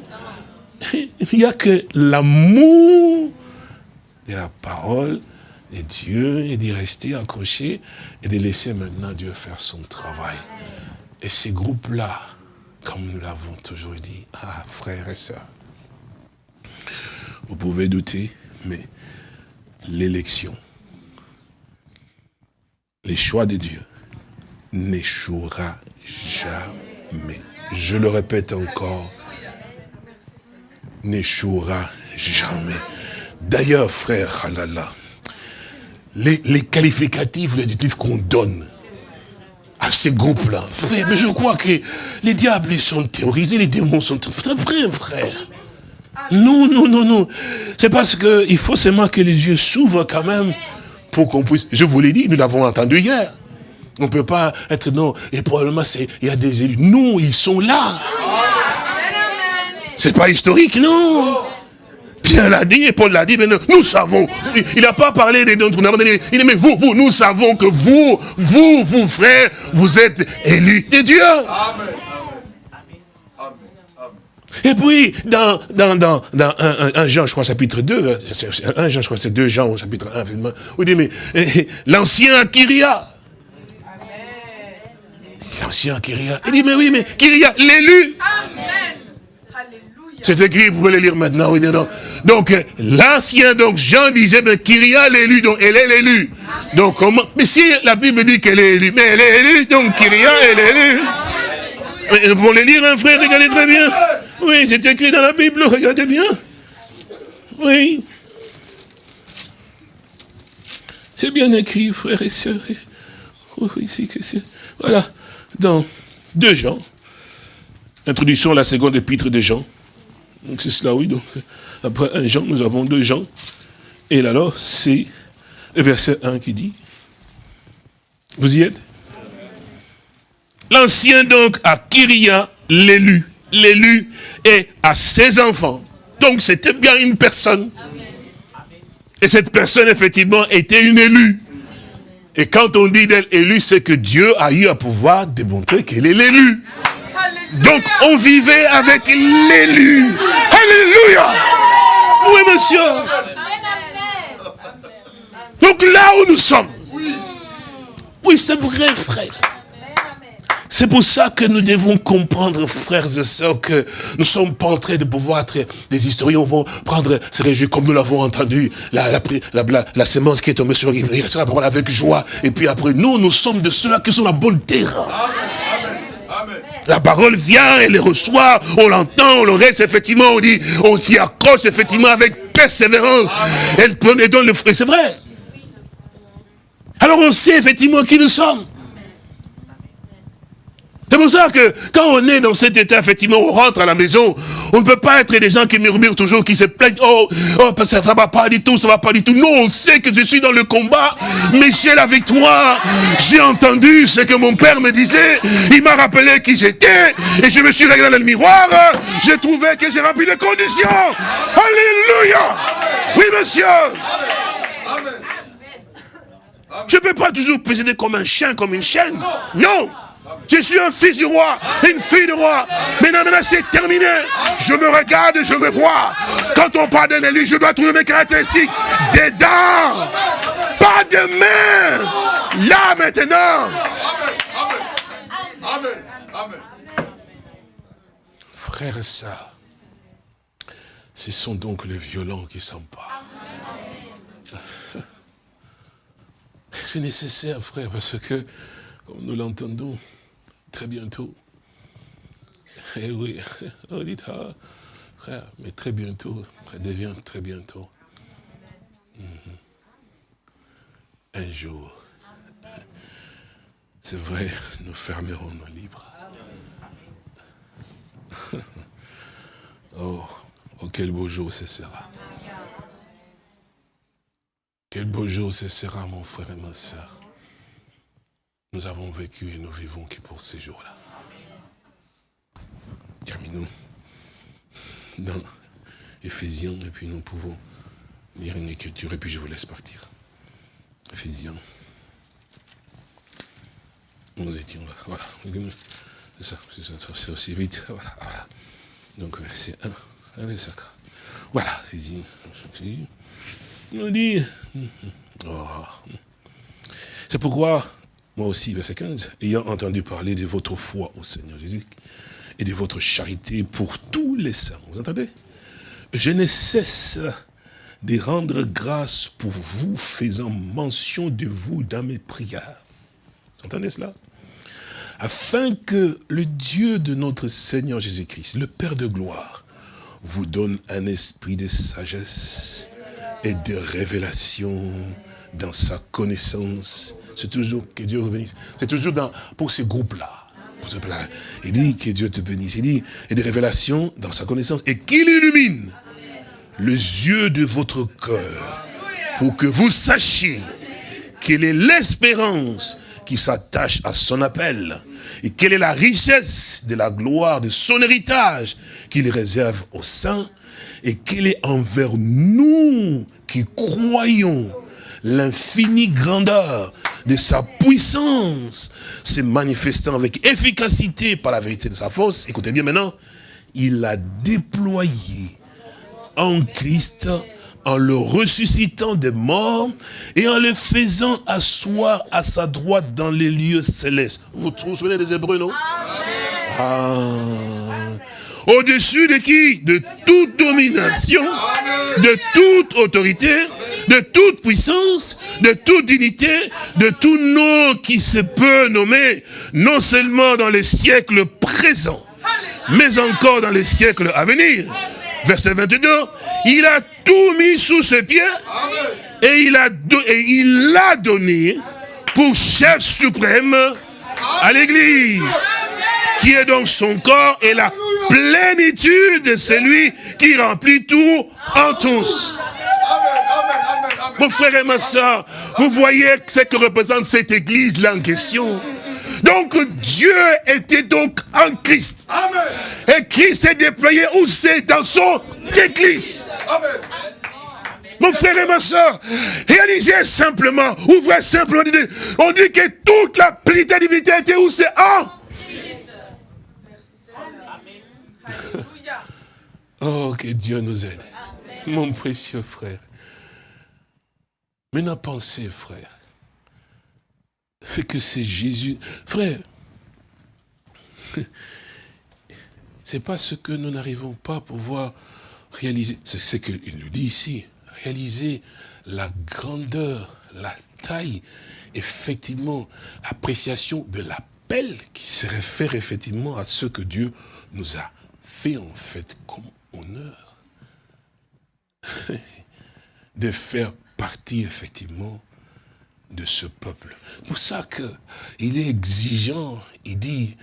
Il n'y a que l'amour de la parole de Dieu et d'y rester accroché et de laisser maintenant Dieu faire son travail. Et ces groupes-là, comme nous l'avons toujours dit, ah, frères et sœurs, vous pouvez douter, mais l'élection, les choix de Dieu n'échouera jamais. Je le répète encore, n'échouera jamais. D'ailleurs, frère, halala, les, les qualificatifs, les adjectifs qu'on donne à ces groupes-là, frère, mais je crois que les diables sont terrorisés, les démons sont terrorisés. C'est vrai, frère. Non, non, non, non. C'est parce qu'il faut seulement que les yeux s'ouvrent quand même pour qu'on puisse... Je vous l'ai dit, nous l'avons entendu hier. On ne peut pas être, non, et probablement il y a des élus. Non, ils sont là. C'est pas historique, non. Pierre l'a dit, et Paul l'a dit, mais nous, savons. Il n'a pas parlé des dons. Il dit, mais vous, vous, nous savons que vous, vous, vous, frères, vous êtes élus de Dieu. Amen. Et puis, dans, dans, dans, dans 1, Jean, je crois, chapitre 2, 1 Jean, je crois, c'est 2 Jean au chapitre 1, vous dit, mais eh, eh, l'ancien Kyria, l'ancien Kyria, il dit, mais oui, mais Kyria, l'élu. C'est écrit, vous pouvez le lire maintenant. Oui, non. Donc, l'ancien, donc Jean disait, mais Kyria l'élu, donc elle est l'élu. Donc comment Mais si la Bible dit qu'elle est élue, mais elle est élue, donc Kyria, elle est élue. Vous le lire, un frère, regardez très bien. Oui, c'est écrit dans la Bible, regardez bien. Oui. C'est bien écrit, frères et sœurs. Oui, c'est que c'est. Voilà. Dans deux Jean. Introduisons la seconde épître de Jean. Donc c'est cela, oui. Donc, après un Jean, nous avons deux Jean. Et alors, c'est le verset 1 qui dit. Vous y êtes? L'ancien donc à Kyria l'élu l'élu et à ses enfants. Donc c'était bien une personne. Et cette personne, effectivement, était une élue. Et quand on dit d'elle élue, c'est que Dieu a eu à pouvoir démontrer qu'elle est l'élu. Donc on vivait avec l'élu. Alléluia. Oui, monsieur. Donc là où nous sommes. Oui, c'est vrai, frère. C'est pour ça que nous devons comprendre, frères et sœurs, que nous ne sommes pas en train de pouvoir être des historiens, vont prendre ces réjouis comme nous l'avons entendu, la, la, la, la, sémence qui est tombée sur il sera parole avec joie, et puis après, nous, nous sommes de ceux-là qui sont la bonne terre. La parole vient, elle les reçoit, on l'entend, on le reste, effectivement, on dit, on s'y accroche, effectivement, avec persévérance. Elle, donne le fruit, c'est vrai. Alors on sait effectivement qui nous sommes. C'est pour ça que quand on est dans cet état, effectivement, on rentre à la maison, on ne peut pas être des gens qui murmurent toujours, qui se plaignent, oh, oh ça ne va pas du tout, ça va pas du tout. Non, on sait que je suis dans le combat, mais j'ai la victoire. J'ai entendu ce que mon père me disait, il m'a rappelé qui j'étais, et je me suis regardé dans le miroir, j'ai trouvé que j'ai rempli les conditions. Alléluia. Oui, monsieur. Je ne peux pas toujours présider comme un chien, comme une chienne. Non. Je suis un fils du roi, une fille du roi. Maintenant, maintenant c'est terminé. Je me regarde, je me vois. Quand on parle d'un élu, je dois trouver mes caractéristiques. Des dents, pas de main. Là maintenant. Amen. Amen. frères et sœurs, ce sont donc les violents qui s'emparent. C'est nécessaire, frère, parce que, comme nous l'entendons, très bientôt, eh oui, on dit, frère, mais très bientôt, ça devient très bientôt. Mhm. Un jour, c'est vrai, nous fermerons nos livres. oh, oh, quel beau jour ce sera. Quel beau jour ce sera, mon frère et ma soeur. Nous avons vécu et nous vivons que pour ces jours-là. Terminons dans Éphésiens, et puis nous pouvons lire une écriture, et puis je vous laisse partir. Éphésiens. Nous étions là, voilà. C'est ça, c'est ça, c'est aussi vite. Voilà, Donc c'est un, un sacre. Voilà, Éphésiens. On dit. Oh. C'est pourquoi, moi aussi, verset 15, ayant entendu parler de votre foi au Seigneur Jésus et de votre charité pour tous les saints, vous entendez? Je ne cesse de rendre grâce pour vous, faisant mention de vous dans mes prières. Vous entendez cela? Afin que le Dieu de notre Seigneur Jésus-Christ, le Père de gloire, vous donne un esprit de sagesse et de révélation dans sa connaissance. C'est toujours que Dieu vous bénisse. C'est toujours dans, pour ces groupes-là. Il dit que Dieu te bénisse. Il dit, et des révélations dans sa connaissance. Et qu'il illumine les yeux de votre cœur pour que vous sachiez quelle est l'espérance qui s'attache à son appel et quelle est la richesse de la gloire de son héritage qu'il réserve aux saints et quelle est envers nous qui croyons l'infinie grandeur de sa puissance se manifestant avec efficacité par la vérité de sa force. Écoutez bien maintenant, il a déployé en Christ en le ressuscitant des morts et en le faisant asseoir à sa droite dans les lieux célestes. Vous vous souvenez des Hébreux, non? Ah. Au-dessus de qui? De toute domination, de toute autorité, de toute puissance, de toute dignité, de tout nom qui se peut nommer, non seulement dans les siècles présents, mais encore dans les siècles à venir. Verset 22, il a tout mis sous ses pieds et il a, l'a donné pour chef suprême à l'église qui est donc son corps et la plénitude de celui qui remplit tout en tous. Mon frère et ma soeur, vous voyez ce que représente cette église-là en question. Donc Dieu était donc en Christ. Et Christ s'est déployé où c'est? Dans son église. Mon frère et ma soeur, réalisez simplement, ouvrez simplement, on dit que toute la plénitude divinité était où c'est? En Oh, que Dieu nous aide. Mon précieux frère. Maintenant, pensez, frère. C'est que c'est Jésus. Frère, c'est pas ce que nous n'arrivons pas à pouvoir réaliser. C'est ce qu'il nous dit ici. Réaliser la grandeur, la taille, effectivement, appréciation de l'appel qui se réfère effectivement à ce que Dieu nous a fait en fait comme honneur de faire partie effectivement de ce peuple. pour ça qu'il est exigeant, il dit,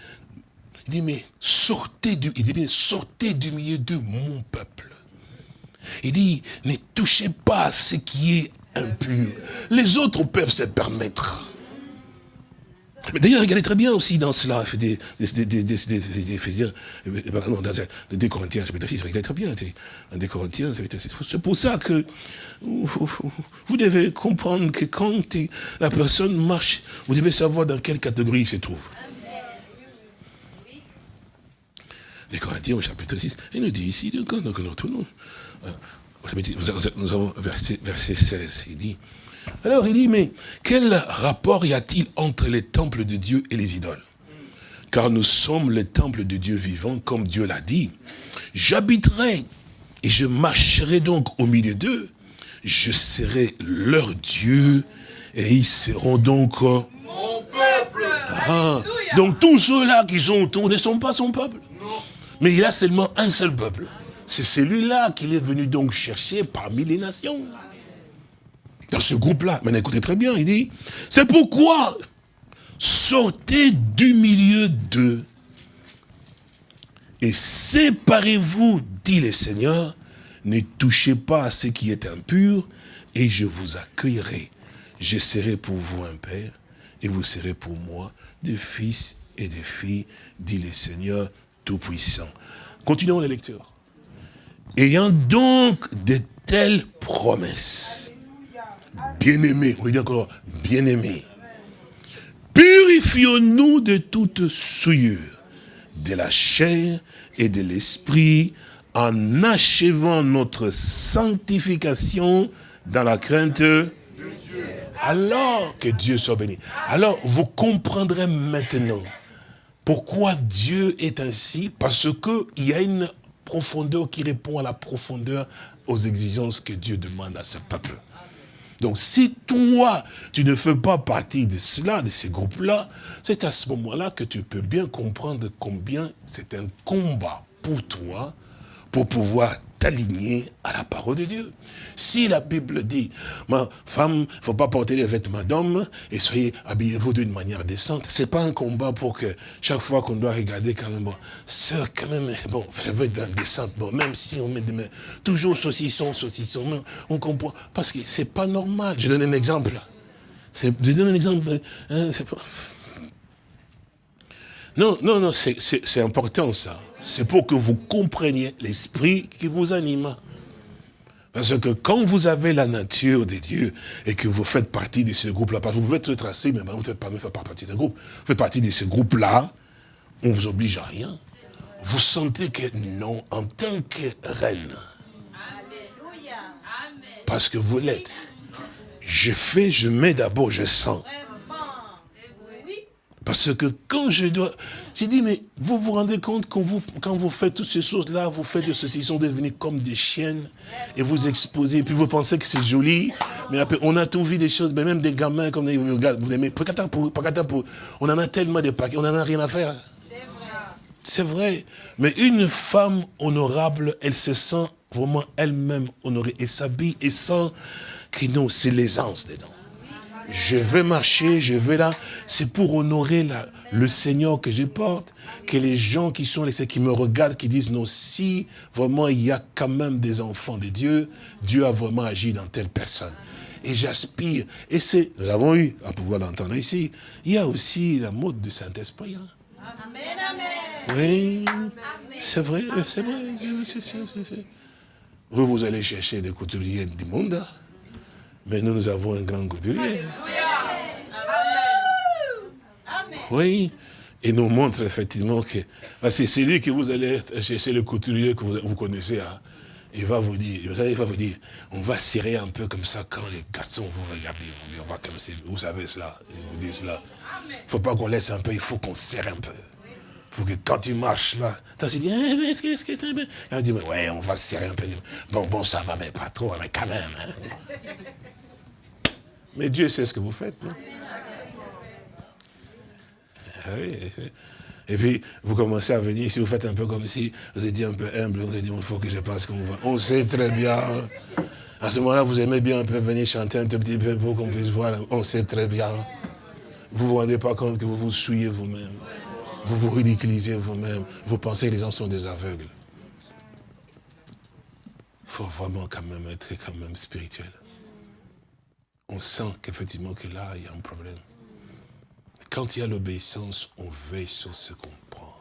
il dit, mais sortez du, il dit, sortez du milieu de mon peuple. Il dit, ne touchez pas à ce qui est impur. Les autres peuvent se permettre. Mais d'ailleurs, regardez très bien aussi dans cela, des, des, des, des, Corinthiens, chapitre 6, regardez très bien, des Corinthiens, C'est pour ça que vous devez comprendre que quand la personne marche, vous devez savoir dans quelle catégorie il se trouve. Les Corinthiens, au chapitre 6, il nous dit ici, donc, nous retournons, nous avons verset 16, il dit, alors il dit, mais quel rapport y a-t-il entre les temples de Dieu et les idoles? Car nous sommes le temple de Dieu vivant, comme Dieu l'a dit. J'habiterai et je marcherai donc au milieu d'eux. Je serai leur Dieu et ils seront donc... Mon peuple. Ah, donc tous ceux-là qui sont autour ne sont pas son peuple. Mais il a seulement un seul peuple. C'est celui-là qu'il est venu donc chercher parmi les nations. Dans ce groupe-là, maintenant écoutez très bien, il dit, c'est pourquoi sortez du milieu d'eux et séparez-vous, dit le Seigneur, ne touchez pas à ce qui est impur, et je vous accueillerai. Je serai pour vous un père, et vous serez pour moi des fils et des filles, dit le Seigneur Tout-Puissant. Continuons la lecture. Ayant donc de telles promesses, bien-aimés, on dit encore, bien-aimés, purifions-nous de toute souillure, de la chair et de l'esprit, en achevant notre sanctification dans la crainte de Dieu. Alors que Dieu soit béni. Alors, vous comprendrez maintenant pourquoi Dieu est ainsi, parce qu'il y a une profondeur qui répond à la profondeur aux exigences que Dieu demande à ce peuple. Donc si toi, tu ne fais pas partie de cela, de ces groupes-là, c'est à ce moment-là que tu peux bien comprendre combien c'est un combat pour toi, pour pouvoir t'aligner à la parole de Dieu. Si la Bible dit, ma femme, il ne faut pas porter les vêtements d'homme et soyez habillez-vous d'une manière décente, c'est pas un combat pour que chaque fois qu'on doit regarder quand même, bon, quand même, bon, ça veut être décente, bon, même si on met des mains, toujours saucisson, saucisson, on comprend, parce que c'est pas normal. Je donne un exemple. Je donne un exemple. Hein, non, non, non, c'est important ça. C'est pour que vous compreniez l'esprit qui vous anime. Parce que quand vous avez la nature de Dieu et que vous faites partie de ce groupe-là, parce que vous pouvez être tracé, mais vous ne faites pas faire partie de ce groupe. Vous faites partie de ce groupe-là, on ne vous oblige à rien. Vous sentez que non, en tant que reine, parce que vous l'êtes, je fais, je mets d'abord, je sens. Parce que quand je dois... J'ai dit, mais vous vous rendez compte quand vous, quand vous faites toutes ces choses-là, vous faites de ceci, sont devenus comme des chiennes et vous exposez, et puis vous pensez que c'est joli, mais après, on a tout vu des choses, mais même des gamins comme vous regardez, vous on en a tellement de paquets, on n'en a rien à faire. C'est vrai. Mais une femme honorable, elle se sent vraiment elle-même honorée et s'habille et sent que non, c'est l'aisance dedans je vais marcher, je vais là. C'est pour honorer la, le Seigneur que je porte, que les gens qui sont laissés, qui me regardent, qui disent, non, si vraiment il y a quand même des enfants de Dieu, Dieu a vraiment agi dans telle personne. Et j'aspire, et c'est, nous avons eu à pouvoir l'entendre ici, il y a aussi la mode du Saint-Esprit. Hein. Amen, amen. Oui, c'est vrai, c'est vrai. Vous, vous allez chercher des couturiers du monde, hein. Mais nous, nous avons un grand couturier. Oui. Et nous montre effectivement que c'est celui que vous allez chercher le couturier que vous, connaissez. Hein. il va vous dire, il va vous dire, on va serrer un peu comme ça quand les garçons vous regardent, on va comme vous savez cela, ils vous disent cela. Il ne faut pas qu'on laisse un peu, il faut qu'on serre un peu. Pour que quand tu marches là, tu dis, eh, est-ce que c'est bien? On dit, ouais, on va serrer un peu. Bon, bon, ça va, mais pas trop, mais quand même. Hein. Mais Dieu sait ce que vous faites, non? Ah et puis, vous commencez à venir, si vous faites un peu comme si, vous êtes dit un peu humble, vous avez dit, il faut que je passe comme va. On sait très bien. À ce moment-là, vous aimez bien un peu venir chanter un tout petit peu pour qu'on puisse voir. On sait très bien. Vous ne vous rendez pas compte que vous vous souillez vous-même. Vous vous ridiculisez vous-même. Vous pensez que les gens sont des aveugles. Il faut vraiment quand même être quand même spirituel on sent qu'effectivement que là, il y a un problème. Quand il y a l'obéissance, on veille sur ce qu'on prend.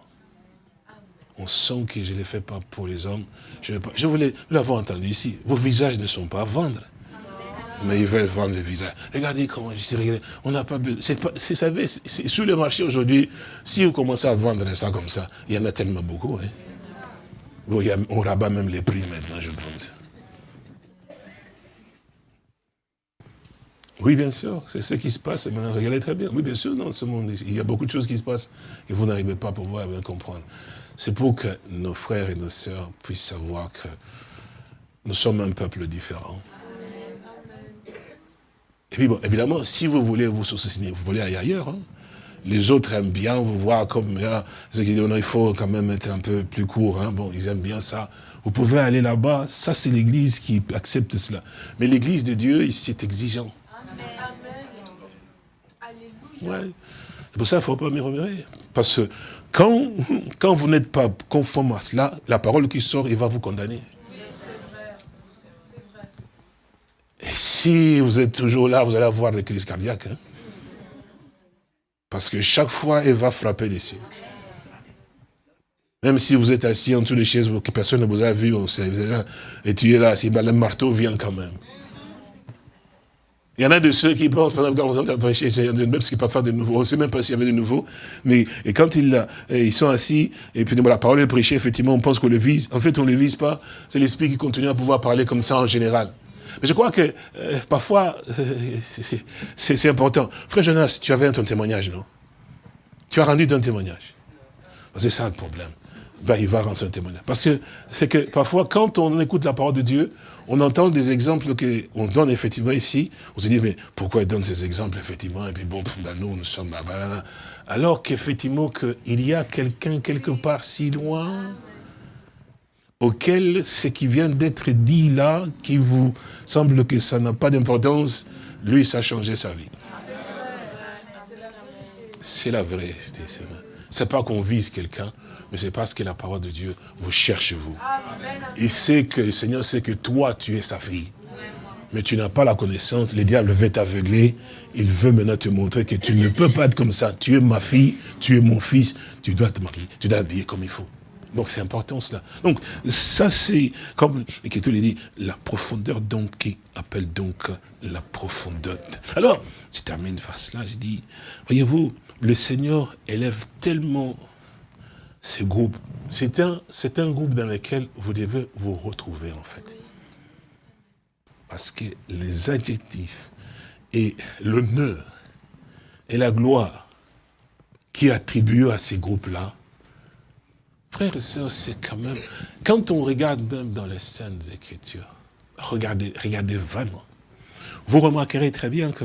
On sent que je ne le fais pas pour les hommes. Je, je voulais, l'avons entendu ici, vos visages ne sont pas à vendre. Mais ils veulent vendre les visages. Regardez comment je dis, regardez, on n'a pas besoin. Vous savez, sur le marché aujourd'hui, si vous commencez à vendre ça comme ça, il y en a tellement beaucoup. Hein. On rabat même les prix maintenant, je pense. Oui, bien sûr, c'est ce qui se passe. Regardez très bien. Oui, bien sûr, dans ce monde, il y a beaucoup de choses qui se passent et vous n'arrivez pas à pouvoir bien comprendre. C'est pour que nos frères et nos sœurs puissent savoir que nous sommes un peuple différent. Et puis bon, évidemment, si vous voulez vous soucier, vous voulez aller ailleurs. Hein. Les autres aiment bien vous voir comme, ah, ceux qui disent, non, il faut quand même être un peu plus court. Hein. Bon, ils aiment bien ça. Vous pouvez aller là-bas. Ça, c'est l'église qui accepte cela. Mais l'église de Dieu, c'est exigeant. C'est pour ça qu'il ne faut pas murmurer. Parce que quand, quand vous n'êtes pas conforme à cela, la parole qui sort, il va vous condamner. Et si vous êtes toujours là, vous allez avoir des crises cardiaques. Hein. Parce que chaque fois, elle va frapper dessus. Même si vous êtes assis en dessous des chaises, que personne ne vous a vu, et tu es là, le marteau vient quand même. Il y en a de ceux qui pensent, par exemple, quand en a même qui peuvent faire de nouveau, on ne sait même pas s'il y avait de nouveau, mais quand ils, ils sont assis, et puis la parole est prêchée, effectivement, on pense qu'on le vise. En fait, on ne le vise pas, c'est l'esprit qui continue à pouvoir parler comme ça en général. Mais je crois que euh, parfois, euh, c'est important. Frère Jonas, tu avais ton témoignage, non? Tu as rendu ton témoignage? C'est ça le problème. Ben, il va rendre son témoignage. Parce que c'est que parfois, quand on écoute la parole de Dieu, on entend des exemples qu'on donne effectivement ici. On se dit, mais pourquoi il donne ces exemples, effectivement? Et puis bon, ben, nous, nous sommes là. Alors qu'effectivement, il y a quelqu'un quelque part si loin auquel ce qui vient d'être dit là, qui vous semble que ça n'a pas d'importance, lui, ça a changé sa vie. C'est la vérité. C'est pas qu'on vise quelqu'un, mais c'est parce que la parole de Dieu vous cherche vous. Il sait que le Seigneur sait que toi, tu es sa fille. Mais tu n'as pas la connaissance, le diable veut t'aveugler, il veut maintenant te montrer que tu ne peux pas être comme ça. Tu es ma fille, tu es mon fils, tu dois te marier, tu dois t'habiller comme il faut. Donc c'est important cela. Donc ça c'est, comme l'Écriture le dit, la profondeur donc qui appelle donc la profondeur. Alors, je termine par cela, je dis, voyez-vous, le Seigneur élève tellement ces groupes. C'est un, groupe dans lequel vous devez vous retrouver en fait. Parce que les adjectifs et l'honneur et la gloire qui attribuent à ces groupes-là, Frères et sœurs, c'est quand même... Quand on regarde même dans les scènes Écritures, regardez, regardez vraiment. Vous remarquerez très bien que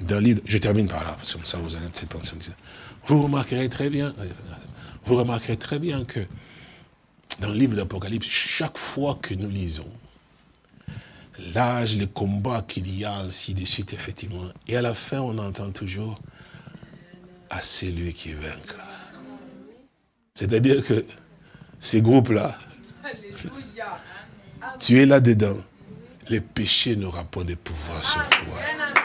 dans livre... Je termine par là, parce que ça vous allez peut-être penser... Vous remarquerez très bien... Vous remarquerez très bien que dans le livre d'Apocalypse, chaque fois que nous lisons, l'âge, les combats qu'il y a, ainsi de suite, effectivement, et à la fin, on entend toujours « à celui qui vaincra ». C'est-à-dire que ces groupes-là, tu es là-dedans. Les péchés n'auront pas de pouvoir sur toi.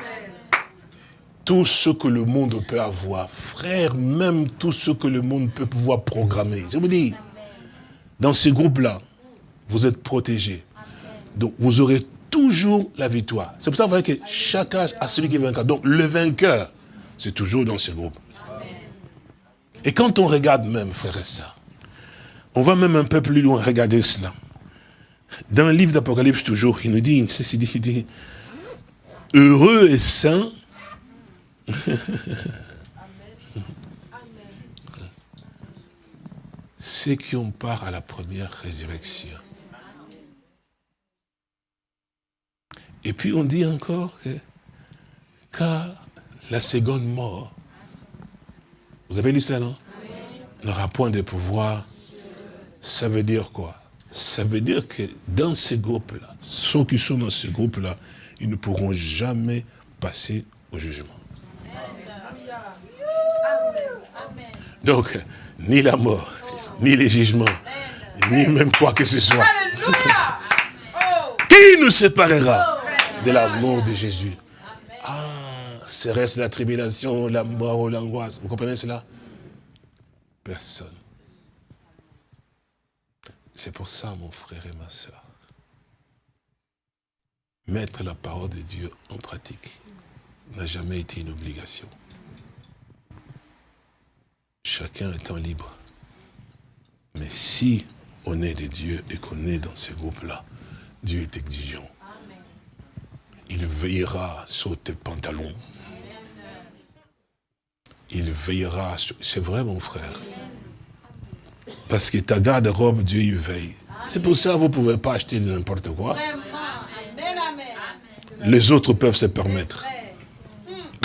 Tout ce que le monde peut avoir, frère, même tout ce que le monde peut pouvoir programmer. Je vous dis, dans ces groupes-là, vous êtes protégés. Donc, vous aurez toujours la victoire. C'est pour ça que chaque âge a celui qui est vainqueur. Donc, le vainqueur, c'est toujours dans ces groupes. Et quand on regarde même, frère et sœurs, on va même un peu plus loin regarder cela. Dans le livre d'Apocalypse, toujours, il nous dit, il dit, heureux et saint. Ceux qui ont part à la première résurrection. Et puis on dit encore que, car la seconde mort, vous avez lu cela, non? N'aura point de pouvoir ça veut dire quoi? Ça veut dire que dans ces groupes-là, ceux qui sont dans ces groupes-là, ils ne pourront jamais passer au jugement. Donc, ni la mort, ni les jugements, ni même quoi que ce soit. Qui nous séparera de l'amour de Jésus? Ah, serait-ce la tribulation, la mort ou l'angoisse? Vous comprenez cela? Personne. C'est pour ça, mon frère et ma soeur, mettre la parole de Dieu en pratique n'a jamais été une obligation. Chacun étant libre. Mais si on est de Dieu et qu'on est dans ces groupes-là, Dieu est exigeant. Il il veillera sur tes pantalons. Il veillera sur... C'est vrai, mon frère. Parce que ta garde-robe, Dieu y veille. C'est pour ça que vous ne pouvez pas acheter n'importe quoi. Les autres peuvent se permettre.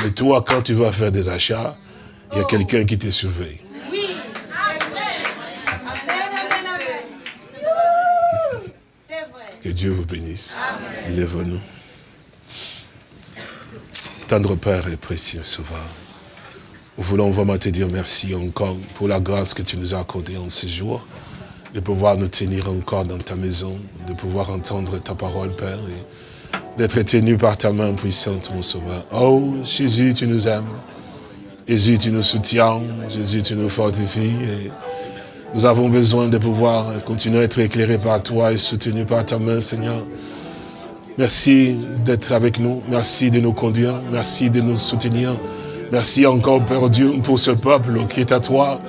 Mais toi, quand tu vas faire des achats, il y a quelqu'un qui te surveille. Que Dieu vous bénisse. Lève-nous. Tendre Père et précieux Sauveur, nous voulons vraiment te dire merci encore pour la grâce que tu nous as accordée en ce jour, de pouvoir nous tenir encore dans ta maison, de pouvoir entendre ta parole, Père, et d'être tenu par ta main puissante, mon Sauveur. Oh, Jésus, tu nous aimes. Jésus, tu nous soutiens. Jésus, tu nous fortifies. Nous avons besoin de pouvoir continuer à être éclairés par toi et soutenus par ta main, Seigneur. Merci d'être avec nous. Merci de nous conduire. Merci de nous soutenir. Merci encore, Père Dieu, pour ce peuple qui est à toi.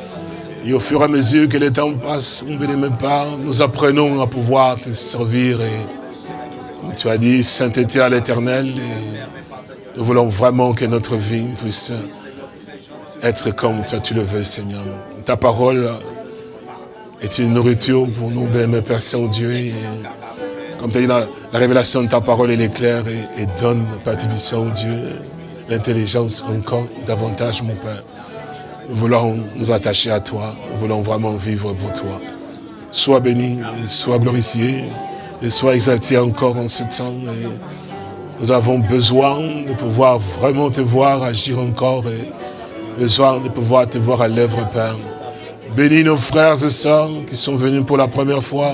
Et au fur et à mesure que le temps passe, on ne pas, nous apprenons à pouvoir te servir. Et tu as dit, sainteté à l'éternel. Nous voulons vraiment que notre vie puisse être comme toi tu le veux, Seigneur. Ta parole est une nourriture pour nous, bien, Père Saint-Dieu. Comme tu as dit, la, révélation de ta parole, elle est claire et, donne, Père Saint-Dieu, l'intelligence encore davantage, mon Père. Nous voulons nous attacher à toi. Nous voulons vraiment vivre pour toi. Sois béni, sois glorifié, et sois exalté encore en ce temps. nous avons besoin de pouvoir vraiment te voir agir encore et besoin de pouvoir te voir à l'œuvre, Père. Bénis nos frères et sœurs qui sont venus pour la première fois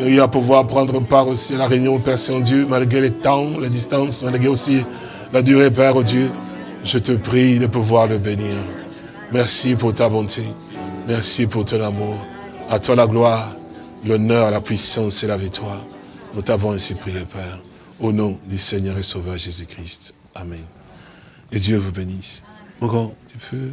et à pouvoir prendre part aussi à la réunion, Père Saint-Dieu, malgré les temps, la distance, malgré aussi la durée, Père oh Dieu. Je te prie de pouvoir le bénir. Merci pour ta bonté. Merci pour ton amour. À toi la gloire, l'honneur, la puissance et la victoire. Nous t'avons ainsi prié, Père. Au nom du Seigneur et Sauveur Jésus-Christ. Amen. Et Dieu vous bénisse. Encore, tu peux...